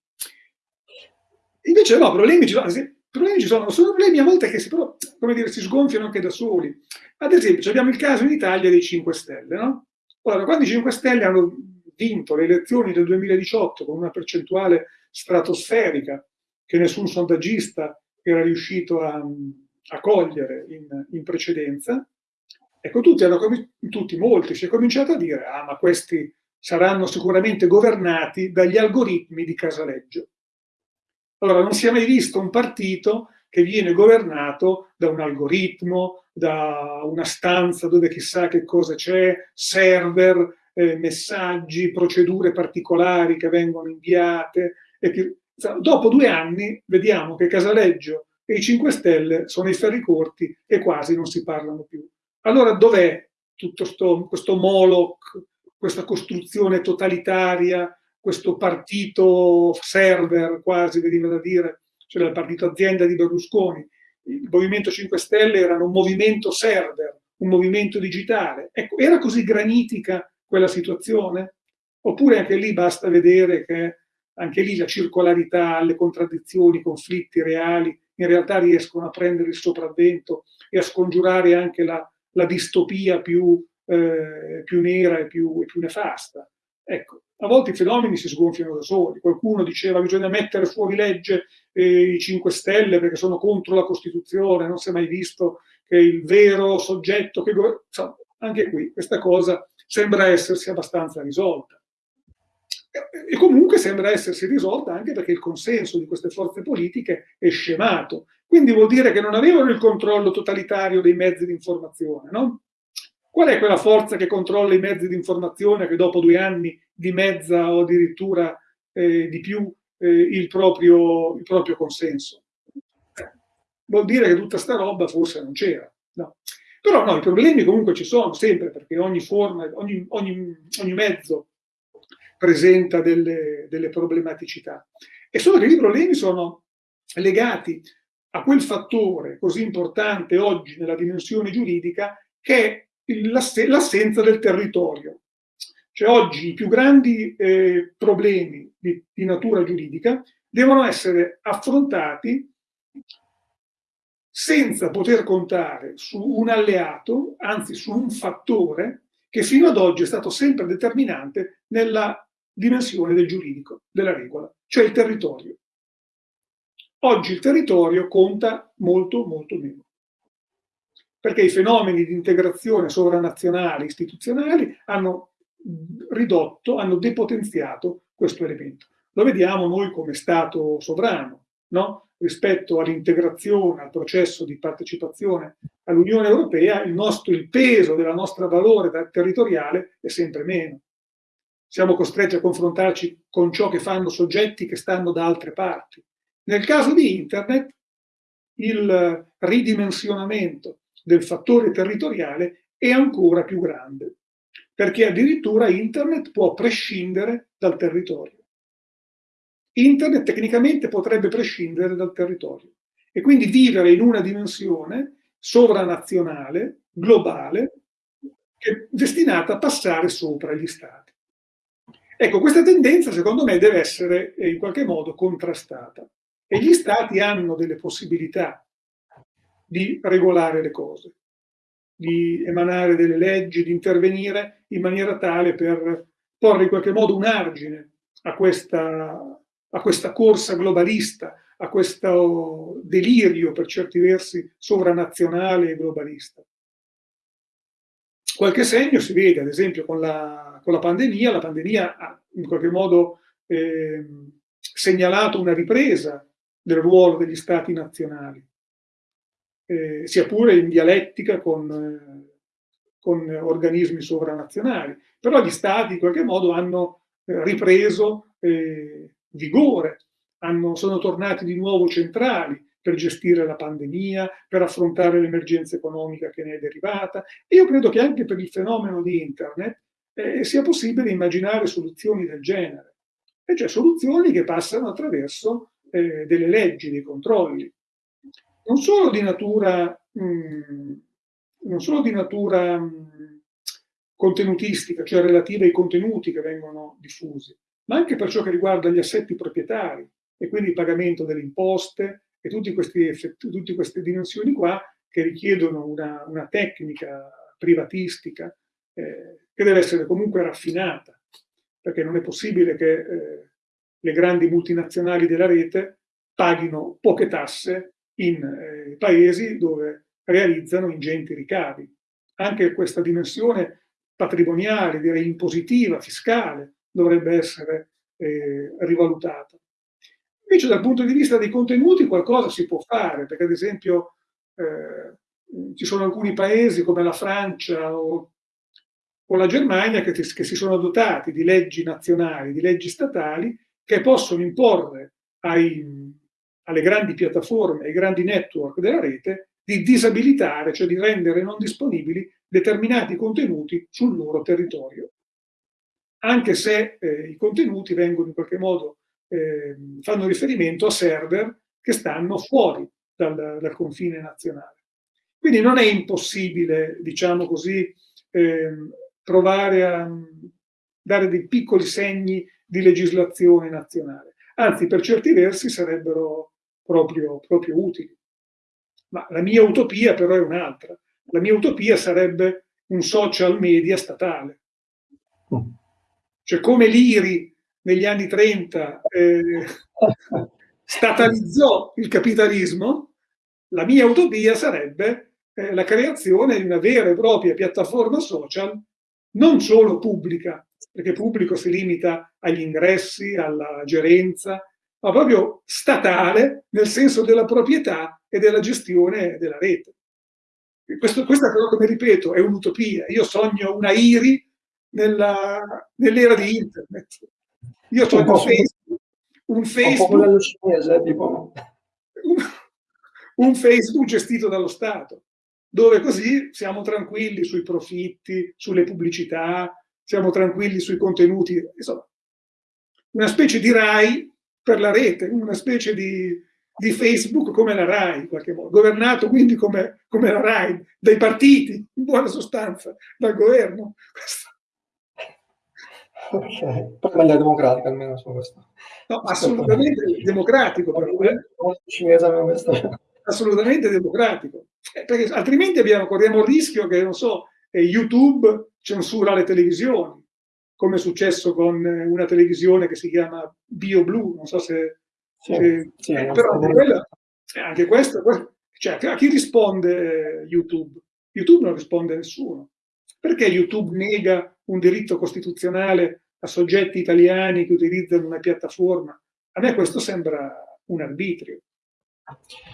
Invece no, problemi ci sono, problemi ci sono, sono problemi a volte che si, però, come dire, si sgonfiano anche da soli. Ad esempio, abbiamo il caso in Italia dei 5 Stelle, no? Ora, quando i 5 Stelle hanno vinto le elezioni del 2018 con una percentuale stratosferica, che nessun sondaggista era riuscito a, a cogliere in, in, precedenza, ecco, tutti, hanno, tutti, molti, si è cominciato a dire, ah, ma questi saranno sicuramente governati dagli algoritmi di Casaleggio. Allora, non si è mai visto un partito che viene governato da un algoritmo, da una stanza dove chissà che cosa c'è, server, eh, messaggi, procedure particolari che vengono inviate e che Dopo due anni vediamo che Casaleggio e i 5 Stelle sono i ferri corti e quasi non si parlano più. Allora dov'è tutto sto, questo Moloch, questa costruzione totalitaria, questo partito server quasi, veniva da dire, cioè il partito azienda di Berlusconi. Il Movimento 5 Stelle era un movimento server, un movimento digitale. Ecco, era così granitica quella situazione? Oppure anche lì basta vedere che anche lì la circolarità, le contraddizioni, i conflitti reali in realtà riescono a prendere il sopravvento e a scongiurare anche la, la distopia più, eh, più nera e più, e più, nefasta. Ecco, a volte i fenomeni si sgonfiano da soli. Qualcuno diceva che bisogna mettere fuori legge eh, i 5 Stelle perché sono contro la Costituzione, non si è mai visto che il vero soggetto che... Insomma, anche qui questa cosa sembra essersi abbastanza risolta. E comunque sembra essersi risolta anche perché il consenso di queste forze politiche è scemato. Quindi vuol dire che non avevano il controllo totalitario dei mezzi di informazione, no? Qual è quella forza che controlla i mezzi di informazione che dopo due anni dimezza o addirittura eh, di più eh, il, proprio, il, proprio, consenso? Vuol dire che tutta sta roba forse non c'era. No. Però no, i problemi comunque ci sono sempre perché ogni forma, ogni, ogni, ogni mezzo presenta delle, delle problematicità. E solo che i problemi sono legati a quel fattore così importante oggi nella dimensione giuridica che è l'assenza del territorio. Cioè oggi i più grandi eh, problemi di, di natura giuridica devono essere affrontati senza poter contare su un alleato, anzi su un fattore che fino ad oggi è stato sempre determinante nella dimensione del giuridico, della regola, cioè il territorio. Oggi il territorio conta molto, molto meno perché i fenomeni di integrazione sovranazionale istituzionali hanno ridotto, hanno depotenziato questo elemento. Lo vediamo noi come Stato sovrano, no? rispetto all'integrazione, al processo di partecipazione all'Unione Europea, il, nostro, il peso della nostra valore territoriale è sempre meno. Siamo costretti a confrontarci con ciò che fanno soggetti che stanno da altre parti. Nel caso di Internet, il ridimensionamento del fattore territoriale è ancora più grande, perché addirittura Internet può prescindere dal territorio. Internet tecnicamente potrebbe prescindere dal territorio e quindi vivere in una dimensione sovranazionale, globale, destinata a passare sopra gli stati. Ecco, questa tendenza secondo me deve essere in qualche modo contrastata e gli stati hanno delle possibilità di regolare le cose, di emanare delle leggi, di intervenire in maniera tale per porre in qualche modo un argine a questa, a questa corsa globalista, a questo delirio per certi versi sovranazionale e globalista. Qualche segno si vede, ad esempio, con la, con la pandemia. La pandemia ha in qualche modo eh, segnalato una ripresa del ruolo degli stati nazionali eh, sia pure in dialettica con, con, organismi sovranazionali. Però gli stati in qualche modo hanno ripreso eh, vigore, hanno, sono tornati di nuovo centrali per gestire la pandemia, per affrontare l'emergenza economica che ne è derivata. E io credo che anche per il fenomeno di Internet eh, sia possibile immaginare soluzioni del genere, e cioè soluzioni che passano attraverso eh, delle leggi, dei controlli non solo di natura, mh, mm, non solo di natura mh, mm, contenutistica, cioè relativa ai contenuti che vengono diffusi, ma anche per ciò che riguarda gli assetti proprietari e quindi il pagamento delle imposte e tutti questi effetti, tutte queste dimensioni qua che richiedono una, una tecnica privatistica eh, che deve essere comunque raffinata, perché non è possibile che eh, le grandi multinazionali della rete paghino poche tasse in eh, paesi dove realizzano ingenti ricavi. Anche questa dimensione patrimoniale, direi impositiva, fiscale, dovrebbe essere eh, rivalutata. Invece dal punto di vista dei contenuti qualcosa si può fare, perché ad esempio eh, ci sono alcuni paesi come la Francia o, o la Germania che, che, si sono dotati di leggi nazionali, di leggi statali, che possono imporre ai, alle grandi piattaforme, ai grandi network della rete, di disabilitare, cioè di rendere non disponibili determinati contenuti sul loro territorio. Anche se eh, i contenuti vengono in qualche modo, eh, fanno riferimento a server che stanno fuori dal, dal, confine nazionale. Quindi non è impossibile, diciamo così, eh, provare a dare dei piccoli segni di legislazione nazionale. Anzi, per certi versi sarebbero proprio, proprio utili. Ma la mia utopia però è un'altra. La mia utopia sarebbe un social media statale. cioè come l'IRI negli anni 30 eh, statalizzò il capitalismo, la mia utopia sarebbe eh, la creazione di una vera e propria piattaforma social, non solo pubblica, perché pubblico si limita agli ingressi, alla gerenza, ma proprio statale nel senso della proprietà e della gestione della rete. Questo, questa però, come ripeto, è un'utopia. Io sogno una IRI nell'era di Internet. Io sogno un Facebook, un Facebook, un, cinese, tipo. un, un Facebook gestito dallo Stato, dove così siamo tranquilli sui profitti, sulle pubblicità, siamo tranquilli sui contenuti, insomma, una specie di RAI per la rete, una specie di, di Facebook come la RAI, in qualche modo, governato quindi come, come, la RAI, dai partiti, in buona sostanza, dal governo. Ok, poi meglio democratica almeno su questo. No, assolutamente democratico però. Eh? Assolutamente democratico. Eh, perché altrimenti abbiamo, corriamo il rischio che, non so, eh, YouTube censura le televisioni, come è successo con eh, una televisione che si chiama BioBlue, non so se... Sì, se sì, eh, però anche, quella, anche questo, cioè a chi risponde YouTube? YouTube non risponde a nessuno. Perché YouTube nega un diritto costituzionale a soggetti italiani che utilizzano una piattaforma? A me questo sembra un arbitrio.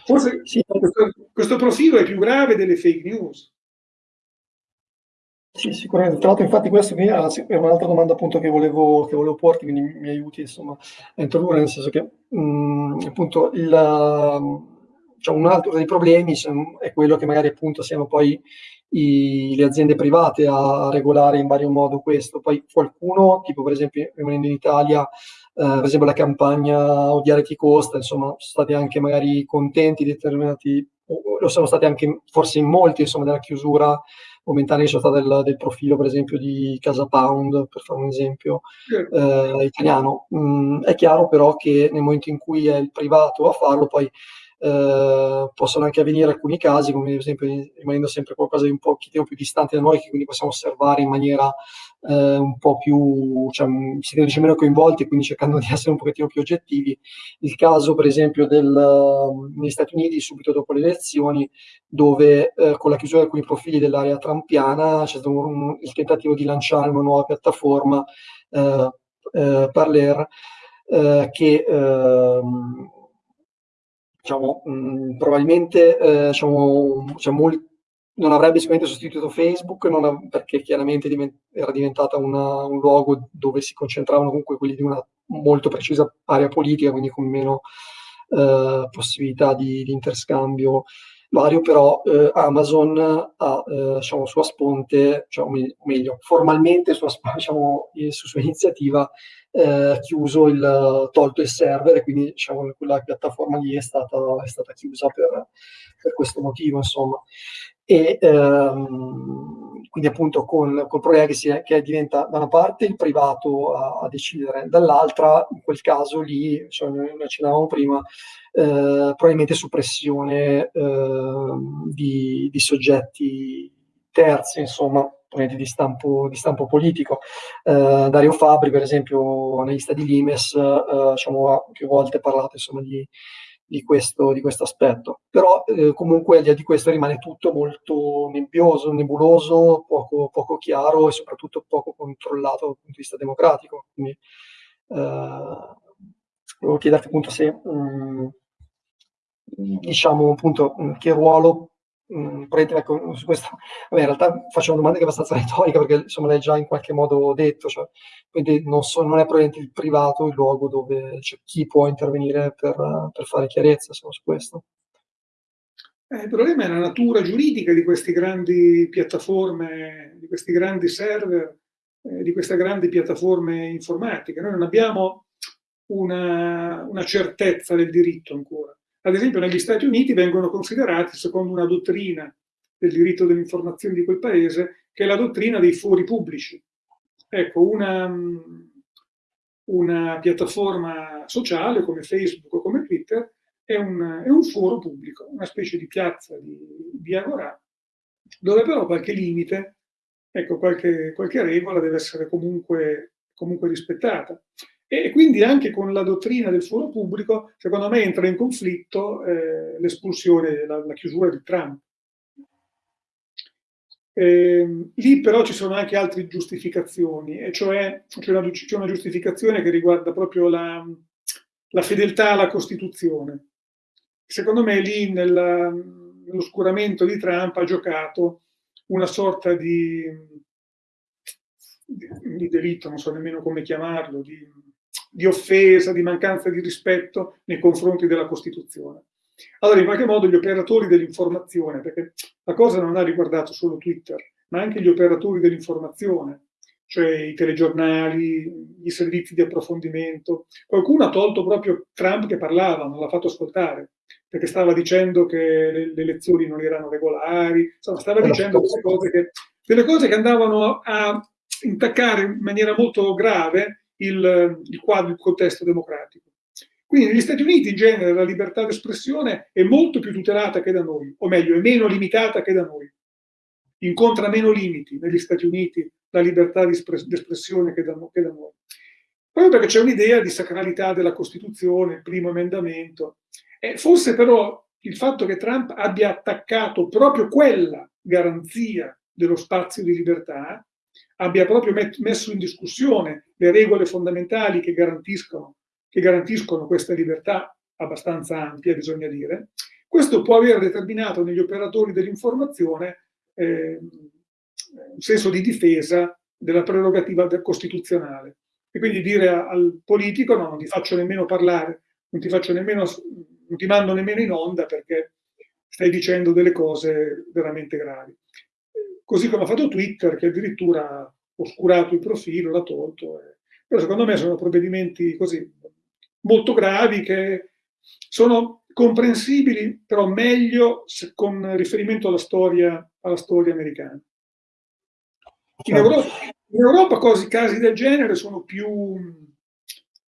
Forse sì. questo, questo profilo è più grave delle fake news. Sì, sicuramente. Tra l'altro, infatti, questa è un'altra domanda appunto che volevo, che volevo porti, quindi mi aiuti insomma a introdurre, nel senso che mh, mm, appunto il, cioè, un altro dei problemi è quello che magari appunto siano poi i, le aziende private a regolare in vario modo questo. Poi qualcuno, tipo per esempio rimanendo in Italia, eh, per esempio la campagna Odiare chi costa, insomma, sono stati anche magari contenti di determinati, lo sono stati anche forse in molti, insomma, della chiusura momentanea del, del, profilo, per esempio, di Casa Pound, per fare un esempio eh, italiano. Mm, è chiaro però che nel momento in cui è il privato a farlo, poi eh, possono anche avvenire alcuni casi, come ad esempio rimanendo sempre qualcosa di un pochettino più distante da noi, che quindi possiamo osservare in maniera eh, un po' più, cioè, siete dice meno coinvolti, quindi cercando di essere un pochettino più oggettivi. Il caso, per esempio, del, negli Stati Uniti, subito dopo le elezioni, dove eh, con la chiusura di alcuni profili dell'area trampiana c'è stato un, il tentativo di lanciare una nuova piattaforma, eh, eh Parler, eh, che ehm, diciamo, mh, mm, probabilmente eh, diciamo, cioè, molti, non avrebbe sicuramente sostituito Facebook ha, perché chiaramente divent, era diventata una, un luogo dove si concentravano comunque quelli di una molto precisa area politica, quindi con meno eh, possibilità di, di, interscambio vario, però eh, Amazon ha eh, diciamo, sua sponte, cioè, o meglio, formalmente sua, diciamo, su sua iniziativa eh, chiuso il, tolto il server e quindi diciamo, quella piattaforma lì è stata, è stata chiusa per, per, questo motivo, insomma. E ehm, quindi appunto con, che, si è, che diventa da una parte il privato a, a decidere, dall'altra in quel caso lì, cioè, noi accennavamo prima, eh, probabilmente suppressione eh, di, di soggetti terzi, insomma, di stampo, di stampo politico. Eh, Dario Fabri, per esempio, analista di Limes, eh, diciamo, ha più volte parlato insomma, di, di, questo, di questo aspetto. Però eh, comunque al di là di questo rimane tutto molto nebbioso, nebuloso, poco, poco, chiaro e soprattutto poco controllato dal punto di vista democratico. Quindi eh, volevo chiederti appunto se mh, mm, diciamo appunto che ruolo mh, ecco, su questo, vabbè, in realtà faccio una domanda che è abbastanza retorica perché insomma l'hai già in qualche modo detto, cioè, quindi non, so, non, è probabilmente il privato il luogo dove cioè, chi può intervenire per, per fare chiarezza insomma, su questo. Eh, il problema è la natura giuridica di queste grandi piattaforme, di questi grandi server, eh, di queste grandi piattaforme informatiche. Noi non abbiamo una, una certezza del diritto ancora. Ad esempio negli Stati Uniti vengono considerati, secondo una dottrina del diritto dell'informazione di quel paese, che è la dottrina dei fori pubblici. Ecco, una, una piattaforma sociale come Facebook o come Twitter è un, è un foro pubblico, una specie di piazza di, di agorà, dove però qualche limite, ecco, qualche, qualche regola deve essere comunque, comunque rispettata. E quindi anche con la dottrina del foro pubblico, secondo me entra in conflitto eh, l'espulsione, la, la, chiusura di Trump. Eh, lì però ci sono anche altre giustificazioni, e cioè c'è una, una, giustificazione che riguarda proprio la, la fedeltà alla Costituzione. Secondo me lì nell'oscuramento di Trump ha giocato una sorta di, di, di delitto, non so nemmeno come chiamarlo, di, di offesa, di mancanza di rispetto nei confronti della Costituzione. Allora, in qualche modo gli operatori dell'informazione, perché la cosa non ha riguardato solo Twitter, ma anche gli operatori dell'informazione, cioè i telegiornali, i servizi di approfondimento. Qualcuno ha tolto proprio Trump che parlava, non l'ha fatto ascoltare, perché stava dicendo che le, le elezioni non erano regolari, insomma, stava dicendo delle cose, che, delle cose che andavano a intaccare in maniera molto grave il, il quadro, il contesto democratico. Quindi negli Stati Uniti in genere la libertà d'espressione è molto più tutelata che da noi, o meglio, è meno limitata che da noi. Incontra meno limiti negli Stati Uniti la libertà d'espressione che da, noi. Proprio perché c'è un'idea di sacralità della Costituzione, il primo emendamento. E forse però il fatto che Trump abbia attaccato proprio quella garanzia dello spazio di libertà, abbia proprio messo in discussione le regole fondamentali che garantiscono, che garantiscono questa libertà abbastanza ampia, bisogna dire, questo può aver determinato negli operatori dell'informazione eh, un senso di difesa della prerogativa costituzionale. E quindi dire al politico no, non ti faccio nemmeno parlare, non ti faccio nemmeno, non ti mando nemmeno in onda perché stai dicendo delle cose veramente gravi. Così come ha fatto Twitter che addirittura ha oscurato il profilo, l'ha tolto. Eh. Però secondo me sono provvedimenti così molto gravi che sono comprensibili, però meglio con riferimento alla storia, alla storia americana. In certo. Europa, in Europa cose, casi del genere sono più,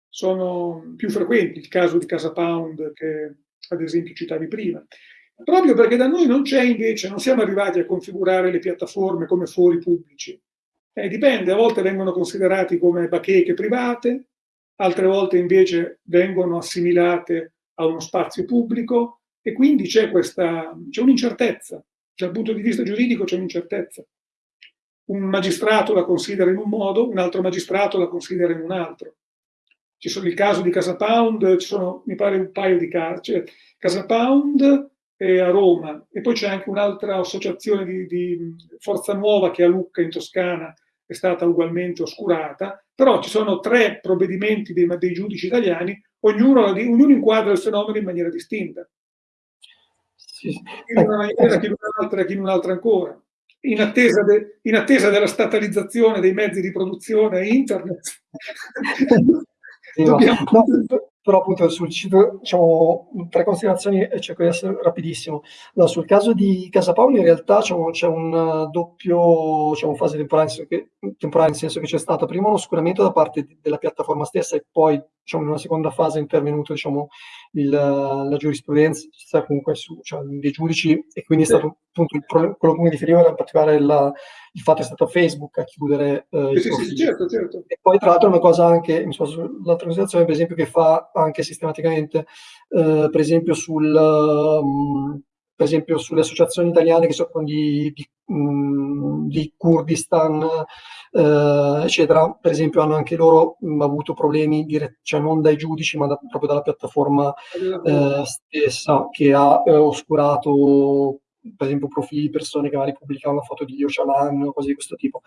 sono più frequenti, il caso di Casa Pound che ad esempio citavi prima, proprio perché da noi non c'è invece, non siamo arrivati a configurare le piattaforme come fori pubblici. Eh, dipende, a volte vengono considerati come bacheche private, altre volte invece vengono assimilate a uno spazio pubblico e quindi c'è un'incertezza, dal punto di vista giuridico c'è un'incertezza un magistrato la considera in un modo, un altro magistrato la considera in un altro. Ci sono il caso di Casa Pound, ci sono mi pare un paio di casi, cioè Casa Pound è a Roma e poi c'è anche un'altra associazione di, di, Forza Nuova che a Lucca in Toscana è stata ugualmente oscurata, però ci sono tre provvedimenti dei, dei giudici italiani, ognuno, ognuno inquadra il fenomeno in maniera distinta. Chi in una maniera, chi in un'altra, chi in un'altra ancora in attesa, de, in attesa, della statalizzazione dei mezzi di produzione internet. Sì, Dobbiamo... no, però appunto sul sito, diciamo, tre considerazioni e cerco di essere rapidissimo. No, sul caso di Casa Paolo in realtà diciamo, c'è un doppio diciamo, fase temporale, temporale, nel senso che c'è stato prima un oscuramento da parte della piattaforma stessa e poi diciamo, in una seconda fase è intervenuto diciamo, il, la giurisprudenza comunque su, cioè, dei giudici e quindi è stato appunto il, quello che mi riferivo era in particolare la, il fatto è stato Facebook a chiudere eh, sì, sì, certo, certo. E poi tra l'altro una cosa anche, mi sull'altra considerazione, per esempio, che fa anche sistematicamente, eh, per esempio sul... Um, per esempio sulle associazioni italiane che si occupano di, di, um, di Kurdistan, eh, eccetera, per esempio hanno anche loro um, avuto problemi, dire, cioè non dai giudici, ma da, proprio dalla piattaforma eh, stessa che ha eh, oscurato per esempio profili di persone che magari pubblicavano foto di Yochanan o cose di questo tipo.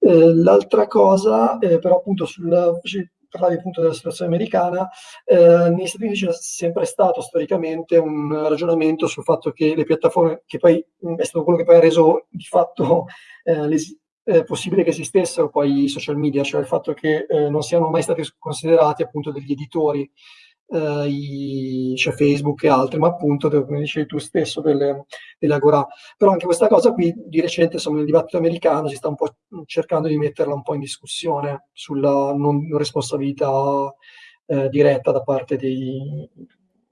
Eh, l'altra cosa, eh, però appunto sul parlavi appunto della situazione americana, eh, negli Stati Uniti c'è sempre stato storicamente un ragionamento sul fatto che le piattaforme, che poi è stato quello che poi ha reso di fatto eh, eh, possibile che esistessero poi i social media, cioè il fatto che eh, non siano mai stati considerati appunto degli editori eh, i, c'è Facebook e altri, ma appunto, come dicevi tu stesso, delle, delle agora. Però anche questa cosa qui, di recente, insomma, nel dibattito americano si sta un po' cercando di metterla un po' in discussione sulla non responsabilità eh, diretta da parte dei,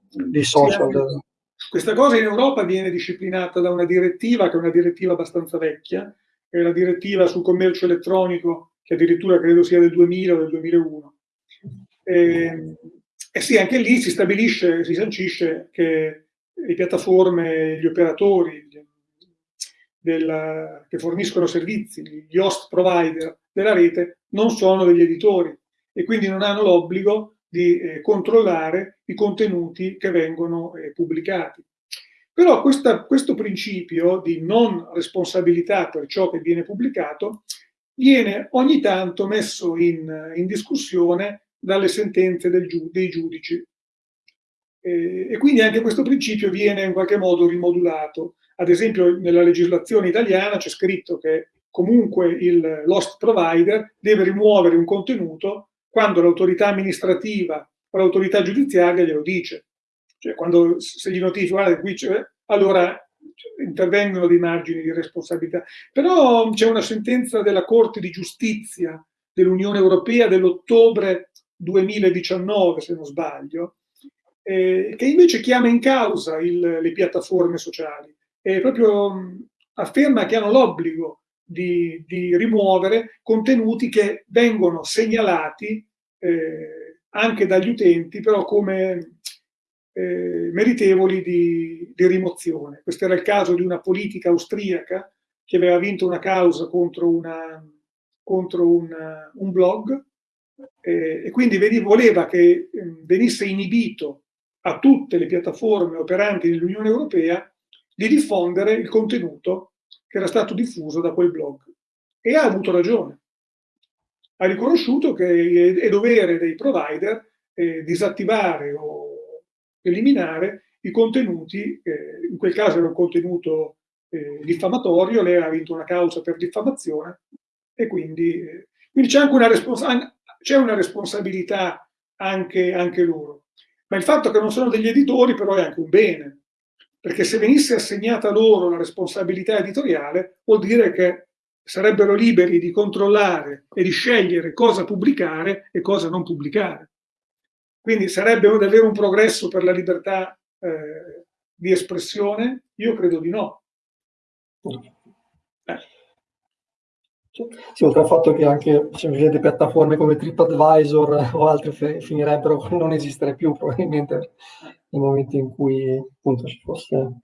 dei social. Sì, questa cosa in Europa viene disciplinata da una direttiva, che è una direttiva abbastanza vecchia, è la direttiva sul commercio elettronico che addirittura credo sia del 2000 o del 2001. E, e sì, anche lì si stabilisce, si sancisce che le piattaforme, gli operatori della, che forniscono servizi, gli host provider della rete, non sono degli editori e quindi non hanno l'obbligo di eh, controllare i contenuti che vengono eh, pubblicati. Però questa, questo principio di non responsabilità per ciò che viene pubblicato viene ogni tanto messo in, in discussione dalle sentenze del, dei giudici. E, e quindi anche questo principio viene in qualche modo rimodulato. Ad esempio nella legislazione italiana c'è scritto che comunque il lost provider deve rimuovere un contenuto quando l'autorità amministrativa o l'autorità giudiziaria glielo dice. Cioè quando se gli notifica, guarda qui c'è, allora intervengono dei margini di responsabilità. Però c'è una sentenza della Corte di Giustizia dell'Unione Europea dell'ottobre 2019, se non sbaglio, eh, che invece chiama in causa il, le piattaforme sociali e proprio mh, afferma che hanno l'obbligo di, di, rimuovere contenuti che vengono segnalati eh, anche dagli utenti, però come eh, meritevoli di, di, rimozione. Questo era il caso di una politica austriaca che aveva vinto una causa contro, una, contro una, un blog eh, e quindi voleva che ehm, venisse inibito a tutte le piattaforme operanti nell'Unione Europea di diffondere il contenuto che era stato diffuso da quel blog. E ha avuto ragione. Ha riconosciuto che è dovere dei provider eh, disattivare o eliminare i contenuti, eh, in quel caso era un contenuto eh, diffamatorio, lei ha vinto una causa per diffamazione e quindi, eh, quindi c'è anche una, respons una responsabilità anche, anche loro. Ma il fatto che non sono degli editori però è anche un bene, perché se venisse assegnata loro la responsabilità editoriale vuol dire che sarebbero liberi di controllare e di scegliere cosa pubblicare e cosa non pubblicare. Quindi sarebbe davvero un progresso per la libertà eh, di espressione? Io credo di no. Sì, oltre al fatto che anche semplicemente piattaforme come TripAdvisor o altre finirebbero con non esistere più probabilmente nel momento in cui appunto ci fosse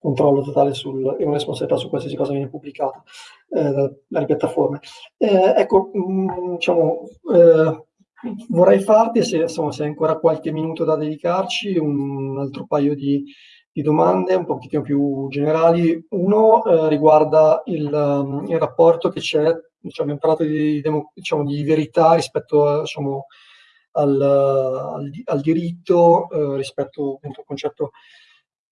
controllo totale sul, e una responsabilità su qualsiasi cosa viene pubblicata eh, dalle piattaforme. Eh, ecco, mh, mm, diciamo, eh, Vorrei farti, se, insomma, se hai ancora qualche minuto da dedicarci, un altro paio di, di domande un pochettino più generali. Uno eh, riguarda il, um, il, rapporto che c'è, diciamo, abbiamo parlato di, diciamo, di verità rispetto a, diciamo, al, al, al, diritto, eh, rispetto appunto, al concetto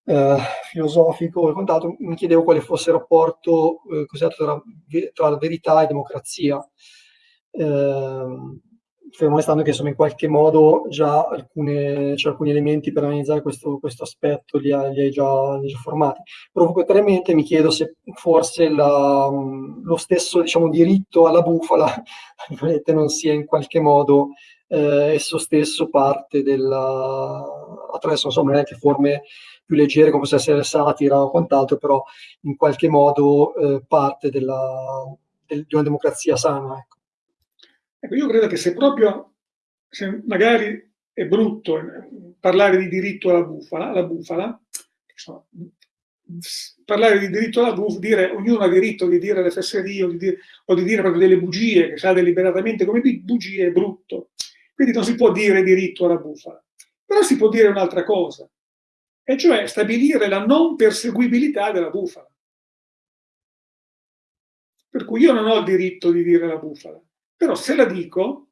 eh, filosofico e quant'altro. Mi chiedevo quale fosse il rapporto eh, tra, tra verità e democrazia. Eh, fermo restando che insomma in qualche modo già alcune, cioè, alcuni elementi per analizzare questo, questo aspetto li, ha, li, hai già, li, hai già, formati. Provocatoriamente mi chiedo se forse la, lo stesso diciamo, diritto alla bufala non sia in qualche modo eh, esso stesso parte della, attraverso insomma anche forme più leggere come possono essere satira o quant'altro, però in qualche modo eh, parte della, del, di una democrazia sana. Ecco. Ecco, io credo che se proprio, se magari è brutto parlare di diritto alla bufala, alla bufala insomma, parlare di diritto alla bufala, dire ognuno ha diritto di dire le fesserie o di dire, o di dire proprio delle bugie che sa deliberatamente come bugie è brutto. Quindi non si può dire diritto alla bufala. Però si può dire un'altra cosa, e cioè stabilire la non perseguibilità della bufala. Per cui io non ho il diritto di dire la bufala, però se la dico,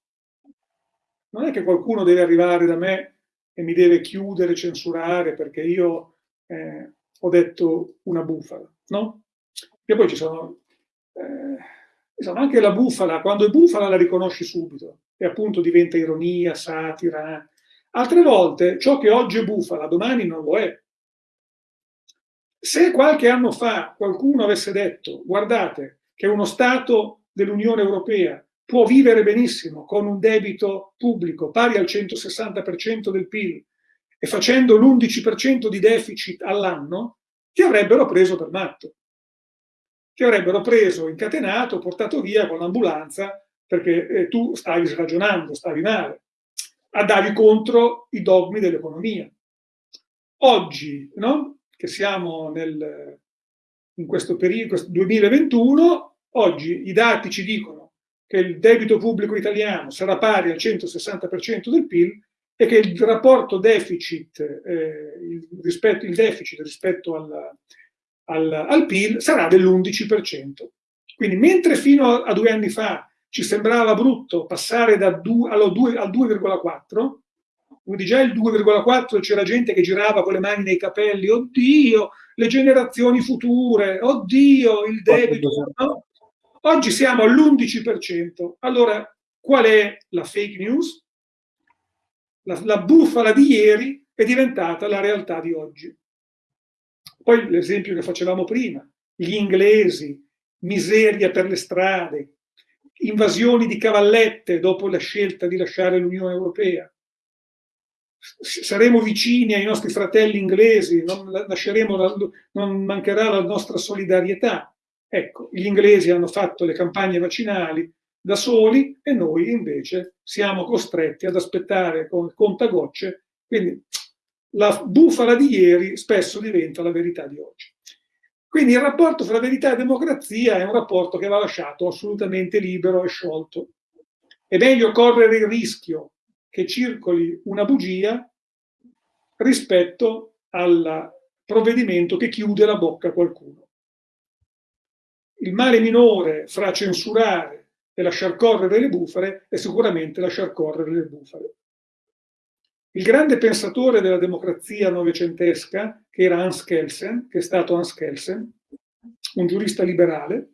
non è che qualcuno deve arrivare da me e mi deve chiudere, censurare perché io eh, ho detto una bufala, no? E poi ci sono, eh, insomma, anche la bufala, quando è bufala la riconosci subito e appunto diventa ironia, satira. Altre volte ciò che oggi è bufala, domani non lo è. Se qualche anno fa qualcuno avesse detto, guardate, che uno Stato dell'Unione Europea può vivere benissimo con un debito pubblico pari al 160% del PIL e facendo l'11% di deficit all'anno, ti avrebbero preso per matto. Ti avrebbero preso, incatenato, portato via con l'ambulanza perché eh, tu stavi ragionando, stavi male, andavi contro i dogmi dell'economia. Oggi, no? che siamo nel, in questo periodo, questo 2021, oggi i dati ci dicono che il debito pubblico italiano sarà pari al 160% del PIL e che il rapporto deficit, eh, il, rispetto, il deficit rispetto al, al, al PIL sarà dell'11%. Quindi mentre fino a due anni fa ci sembrava brutto passare da 2, al 2,4, quindi già il 2,4 c'era gente che girava con le mani nei capelli, oddio, le generazioni future, oddio, il debito. No? Oggi siamo all'11%. Allora, qual è la fake news? La, la bufala di ieri è diventata la realtà di oggi. Poi l'esempio che facevamo prima, gli inglesi, miseria per le strade, invasioni di cavallette dopo la scelta di lasciare l'Unione Europea. Saremo vicini ai nostri fratelli inglesi, non, la, non mancherà la nostra solidarietà. Ecco, gli inglesi hanno fatto le campagne vaccinali da soli e noi invece siamo costretti ad aspettare con contagocce. Quindi la bufala di ieri spesso diventa la verità di oggi. Quindi il rapporto fra verità e democrazia è un rapporto che va lasciato assolutamente libero e sciolto. È meglio correre il rischio che circoli una bugia rispetto al provvedimento che chiude la bocca a qualcuno. Il male minore fra censurare e lasciar correre le bufale è sicuramente lasciar correre le bufale. Il grande pensatore della democrazia novecentesca, che era Hans Kelsen, che è stato Hans Kelsen, un giurista liberale,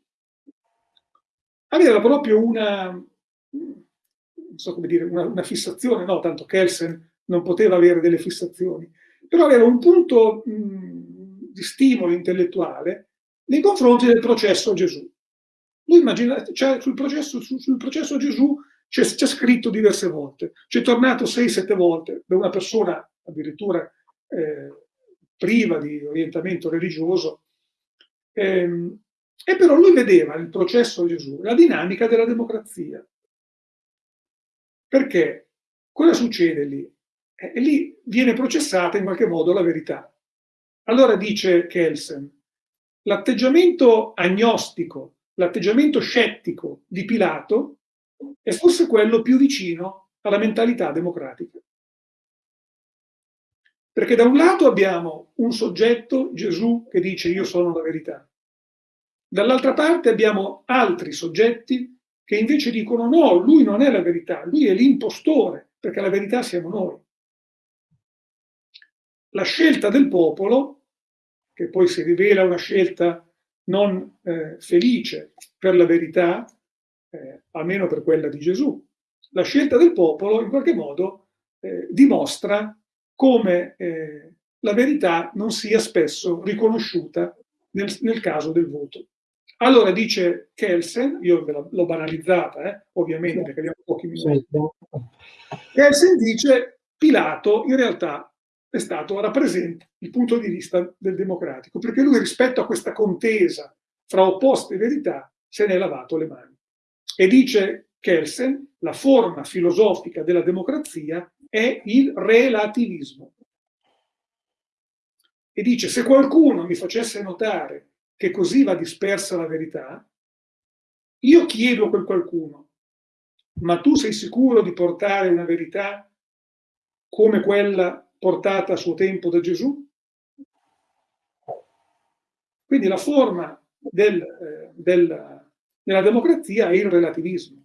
aveva proprio una, so dire, una, una fissazione, no, tanto Kelsen non poteva avere delle fissazioni, però aveva un punto mh, di stimolo intellettuale nei confronti del processo Gesù. Lui immagina, cioè, sul, processo, sul, sul processo Gesù c'è, scritto diverse volte, c'è tornato 6-7 volte da una persona addirittura eh, priva di orientamento religioso, ehm, e però lui vedeva il processo Gesù, la dinamica della democrazia. Perché cosa succede lì? Eh, lì viene processata in qualche modo la verità. Allora dice Kelsen, l'atteggiamento agnostico, l'atteggiamento scettico di Pilato è forse quello più vicino alla mentalità democratica. Perché da un lato abbiamo un soggetto, Gesù, che dice io sono la verità. Dall'altra parte abbiamo altri soggetti che invece dicono no, lui non è la verità, lui è l'impostore, perché la verità siamo noi. La scelta del popolo, che poi si rivela una scelta non eh, felice per la verità, eh, almeno per quella di Gesù. La scelta del popolo in qualche modo eh, dimostra come eh, la verità non sia spesso riconosciuta nel, nel, caso del voto. Allora dice Kelsen, io l'ho banalizzata eh, ovviamente perché abbiamo pochi minuti, Kelsen dice Pilato in realtà è stato, rappresenta il punto di vista del democratico, perché lui rispetto a questa contesa fra opposte verità se ne è lavato le mani. E dice Kelsen, la forma filosofica della democrazia è il relativismo. E dice, se qualcuno mi facesse notare che così va dispersa la verità, io chiedo a quel qualcuno, ma tu sei sicuro di portare una verità come quella portata a suo tempo da Gesù? Quindi la forma del, eh, del nella democrazia è il relativismo,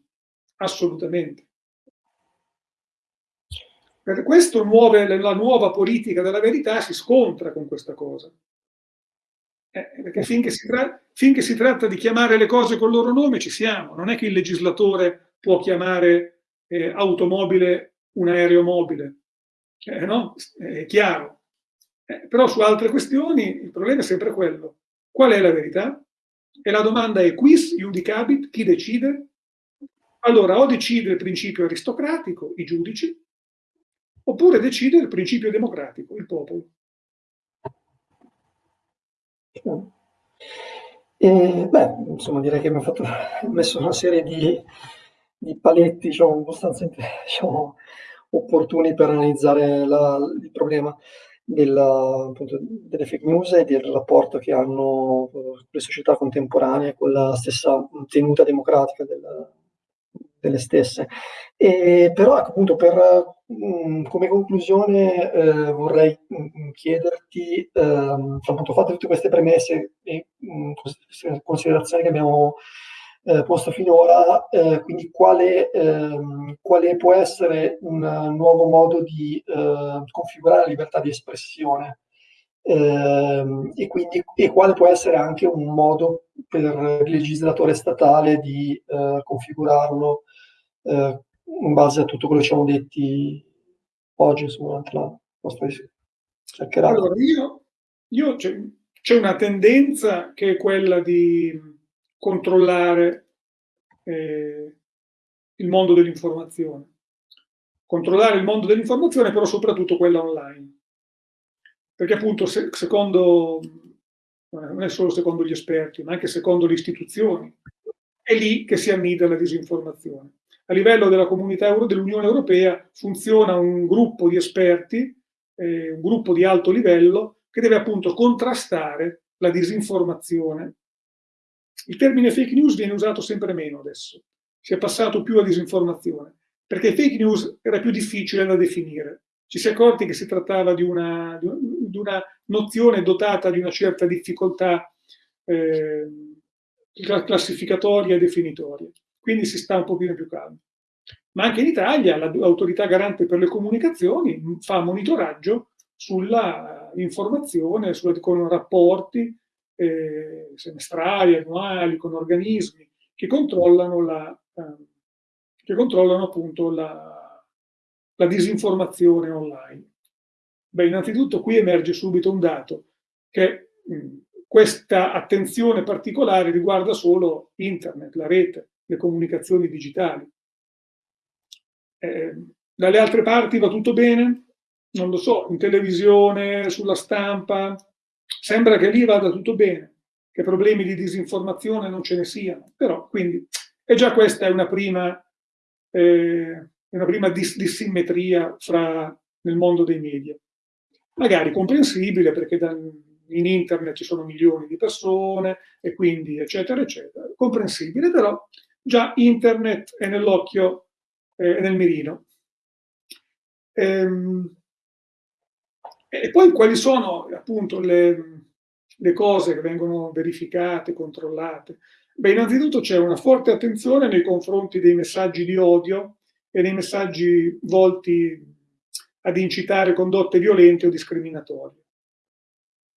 assolutamente. Per questo nuove, la nuova politica della verità si scontra con questa cosa. Eh, perché finché si, finché si, tratta di chiamare le cose col loro nome ci siamo. Non è che il legislatore può chiamare eh, automobile un aereo mobile. Eh, no? È chiaro. Eh, però su altre questioni il problema è sempre quello. Qual è la verità? E la domanda è quis iudicabit, chi decide? Allora o decide il principio aristocratico, i giudici, oppure decide il principio democratico, il popolo. E, beh, insomma, direi che abbiamo fatto, messo una serie di, di paletti diciamo, abbastanza diciamo, opportuni per analizzare la, il problema della, appunto, delle fake news e del rapporto che hanno le società contemporanee con la stessa tenuta democratica del, delle stesse. E, però ecco, appunto per, mm, come conclusione eh, vorrei mm, chiederti, ehm, appunto fatte tutte queste premesse e mh, considerazioni che abbiamo eh, posto finora, eh, quindi quale, ehm, quale, può essere un nuovo modo di eh, configurare la libertà di espressione ehm, e quindi e quale può essere anche un modo per il legislatore statale di eh, configurarlo eh, in base a tutto quello che ci siamo detti oggi durante la nostra chiacchierata. Allora, io, io c'è una tendenza che è quella di controllare eh, il mondo dell'informazione. Controllare il mondo dell'informazione, però soprattutto quella online. Perché appunto, se, secondo, non è solo secondo gli esperti, ma anche secondo le istituzioni, è lì che si annida la disinformazione. A livello della comunità dell'Unione Europea funziona un gruppo di esperti, eh, un gruppo di alto livello, che deve appunto contrastare la disinformazione il termine fake news viene usato sempre meno adesso, si è passato più a disinformazione, perché fake news era più difficile da definire. Ci si è accorti che si trattava di una, di una nozione dotata di una certa difficoltà eh, classificatoria e definitoria, quindi si sta un pochino più calmo. Ma anche in Italia l'autorità garante per le comunicazioni fa monitoraggio sulla informazione, sulla, con rapporti eh, semestrali, annuali, con organismi che controllano, la, eh, che controllano appunto la, la disinformazione online. Beh, innanzitutto qui emerge subito un dato, che mh, questa attenzione particolare riguarda solo internet, la rete, le comunicazioni digitali. Eh, dalle altre parti va tutto bene? Non lo so, in televisione, sulla stampa, Sembra che lì vada tutto bene, che problemi di disinformazione non ce ne siano, però quindi e già questa è una prima, eh, una prima dis dissimmetria fra, nel mondo dei media. Magari comprensibile perché da, in internet ci sono milioni di persone e quindi eccetera eccetera, comprensibile, però già internet è nell'occhio e eh, nel mirino. Ehm, e poi quali sono appunto le, le cose che vengono verificate, controllate? Beh, innanzitutto c'è una forte attenzione nei confronti dei messaggi di odio e dei messaggi volti ad incitare condotte violente o discriminatorie.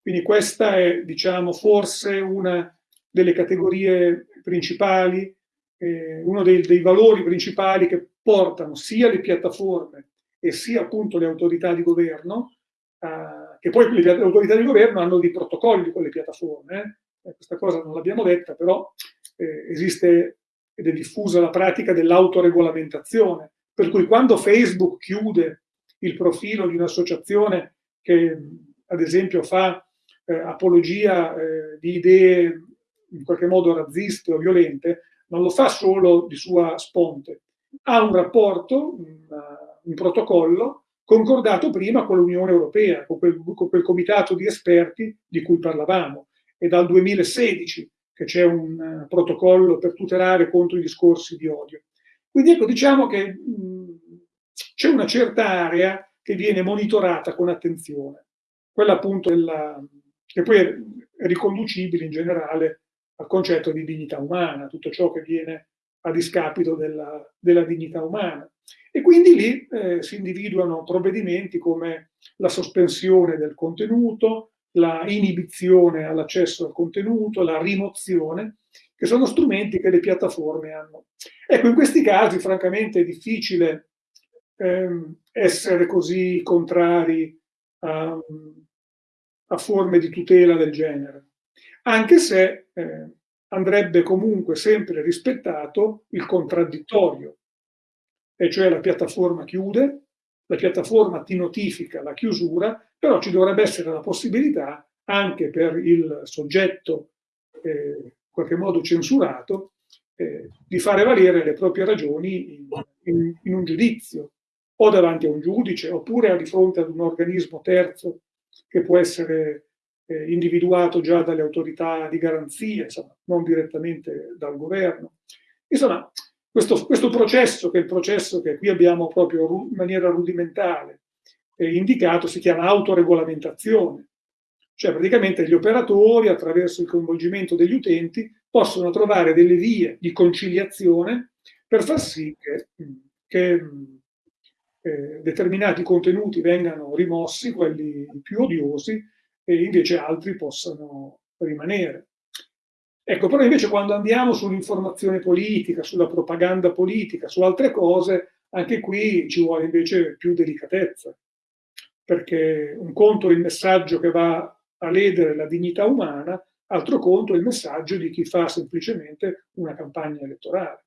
Quindi questa è, diciamo, forse una delle categorie principali, eh, uno dei, dei valori principali che portano sia le piattaforme e sia appunto le autorità di governo uh, che poi le, autorità di governo hanno dei protocolli con le piattaforme, eh? questa cosa non l'abbiamo detta, però eh, esiste ed è diffusa la pratica dell'autoregolamentazione, per cui quando Facebook chiude il profilo di un'associazione che ad esempio fa eh, apologia eh, di idee in qualche modo razziste o violente, non lo fa solo di sua sponte, ha un rapporto, un, un protocollo concordato prima con l'Unione Europea, con quel, con quel, comitato di esperti di cui parlavamo. È dal 2016 che c'è un uh, protocollo per tutelare contro i discorsi di odio. Quindi ecco, diciamo che c'è una certa area che viene monitorata con attenzione, quella appunto della, che poi è riconducibile in generale al concetto di dignità umana, tutto ciò che viene a discapito della, della dignità umana. E quindi lì eh, si individuano provvedimenti come la sospensione del contenuto, la inibizione all'accesso al contenuto, la rimozione, che sono strumenti che le piattaforme hanno. Ecco, in questi casi francamente è difficile ehm, essere così contrari a, a, forme di tutela del genere, anche se eh, andrebbe comunque sempre rispettato il contraddittorio, e cioè la piattaforma chiude, la piattaforma ti notifica la chiusura, però ci dovrebbe essere la possibilità anche per il soggetto eh, in qualche modo censurato eh, di fare valere le proprie ragioni in, in, in, un giudizio, o davanti a un giudice, oppure di fronte ad un organismo terzo che può essere eh, individuato già dalle autorità di garanzia, insomma, non direttamente dal governo. Insomma, questo, questo, processo, che è il processo che qui abbiamo proprio in maniera rudimentale eh, indicato, si chiama autoregolamentazione. Cioè praticamente gli operatori, attraverso il coinvolgimento degli utenti, possono trovare delle vie di conciliazione per far sì che, che eh, determinati contenuti vengano rimossi, quelli più odiosi, e invece altri possano rimanere. Ecco, però invece quando andiamo sull'informazione politica, sulla propaganda politica, su altre cose, anche qui ci vuole invece più delicatezza, perché un conto è il messaggio che va a ledere la dignità umana, altro conto è il messaggio di chi fa semplicemente una campagna elettorale.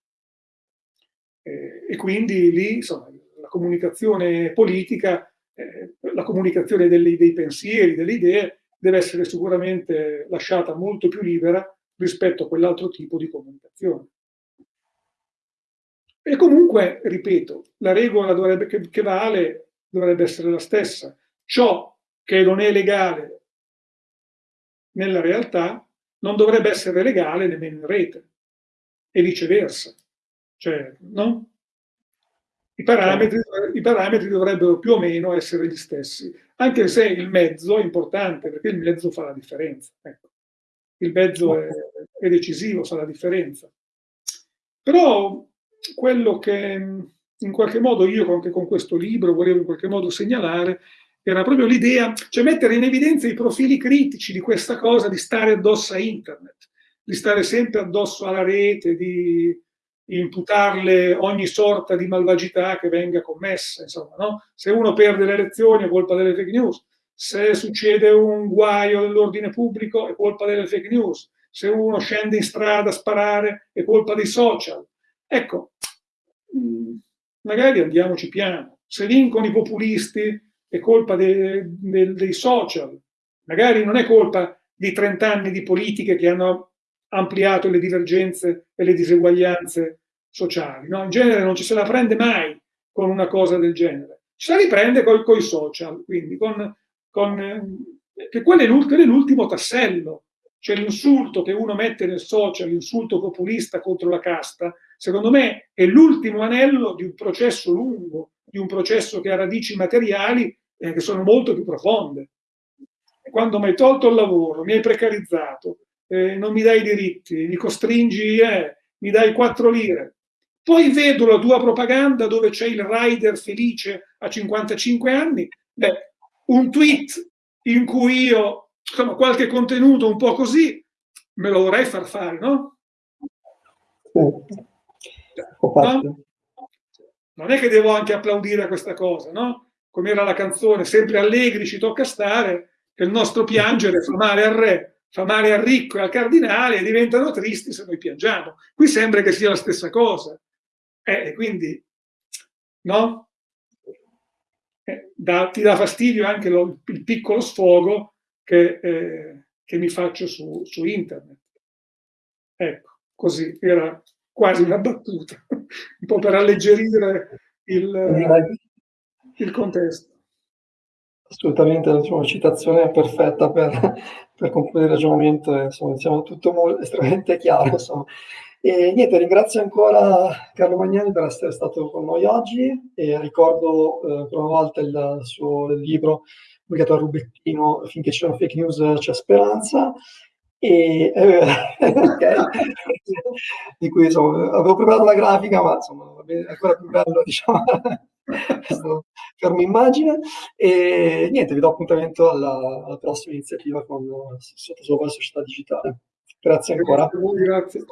E quindi lì, insomma, la comunicazione politica, eh, la comunicazione delle, dei pensieri, delle idee, deve essere sicuramente lasciata molto più libera rispetto a quell'altro tipo di comunicazione. E comunque, ripeto, la regola dovrebbe, che, che vale dovrebbe essere la stessa. Ciò che non è legale nella realtà non dovrebbe essere legale nemmeno in rete e viceversa. Cioè, no? I parametri, I parametri, dovrebbero più o meno essere gli stessi, anche se il mezzo è importante, perché il mezzo fa la differenza. Ecco. Il mezzo è, è decisivo, fa la differenza. Però quello che in qualche modo io anche con questo libro volevo in qualche modo segnalare era proprio l'idea, cioè mettere in evidenza i profili critici di questa cosa di stare addosso a internet, di stare sempre addosso alla rete, di imputarle ogni sorta di malvagità che venga commessa. Insomma, no? Se uno perde le elezioni è colpa delle fake news, se succede un guaio nell'ordine pubblico è colpa delle fake news, se uno scende in strada a sparare è colpa dei social. Ecco, mm, magari andiamoci piano. Se vincono i populisti è colpa de, de, dei social, magari non è colpa di 30 anni di politiche che hanno ampliato le divergenze e le diseguaglianze sociali. No? In genere non ci se la prende mai con una cosa del genere. Ci se la riprende con i social, quindi con, con eh, che quello è l'ultimo tassello. Cioè l'insulto che uno mette nel social, l'insulto populista contro la casta, secondo me è l'ultimo anello di un processo lungo, di un processo che ha radici materiali eh, che sono molto più profonde. Quando mi hai tolto il lavoro, mi hai precarizzato, eh, non mi dai i diritti, mi costringi, eh, mi dai quattro lire. Poi vedo la tua propaganda dove c'è il rider felice a 55 anni, beh, un tweet in cui io, insomma, qualche contenuto un po' così, me lo vorrei far fare, no? no? Non è che devo anche applaudire a questa cosa, no? come era la canzone, sempre allegri ci tocca stare, che il nostro piangere fa male al re, fa male al ricco e al cardinale e diventano tristi se noi piangiamo. Qui sembra che sia la stessa cosa. Eh, quindi, no? Eh, da, ti dà fastidio anche lo, il piccolo sfogo che, eh, che mi faccio su, su, internet. Ecco, così era quasi una battuta, un po' per alleggerire il, il contesto. Assolutamente, diciamo, una citazione perfetta per, per concludere il ragionamento, insomma, diciamo, tutto molto, estremamente chiaro. Insomma. E niente, ringrazio ancora Carlo Magnani per essere stato con noi oggi e ricordo eh, per una volta il suo il libro pubblicato a Rubettino, Finché ci sono fake news c'è speranza, e, eh, di cui insomma, avevo preparato la grafica, ma insomma, è ancora più bello diciamo, fermo immagine. E niente, vi do appuntamento alla, alla prossima iniziativa con Sottosopra Società Digitale. Grazie ancora. Grazie.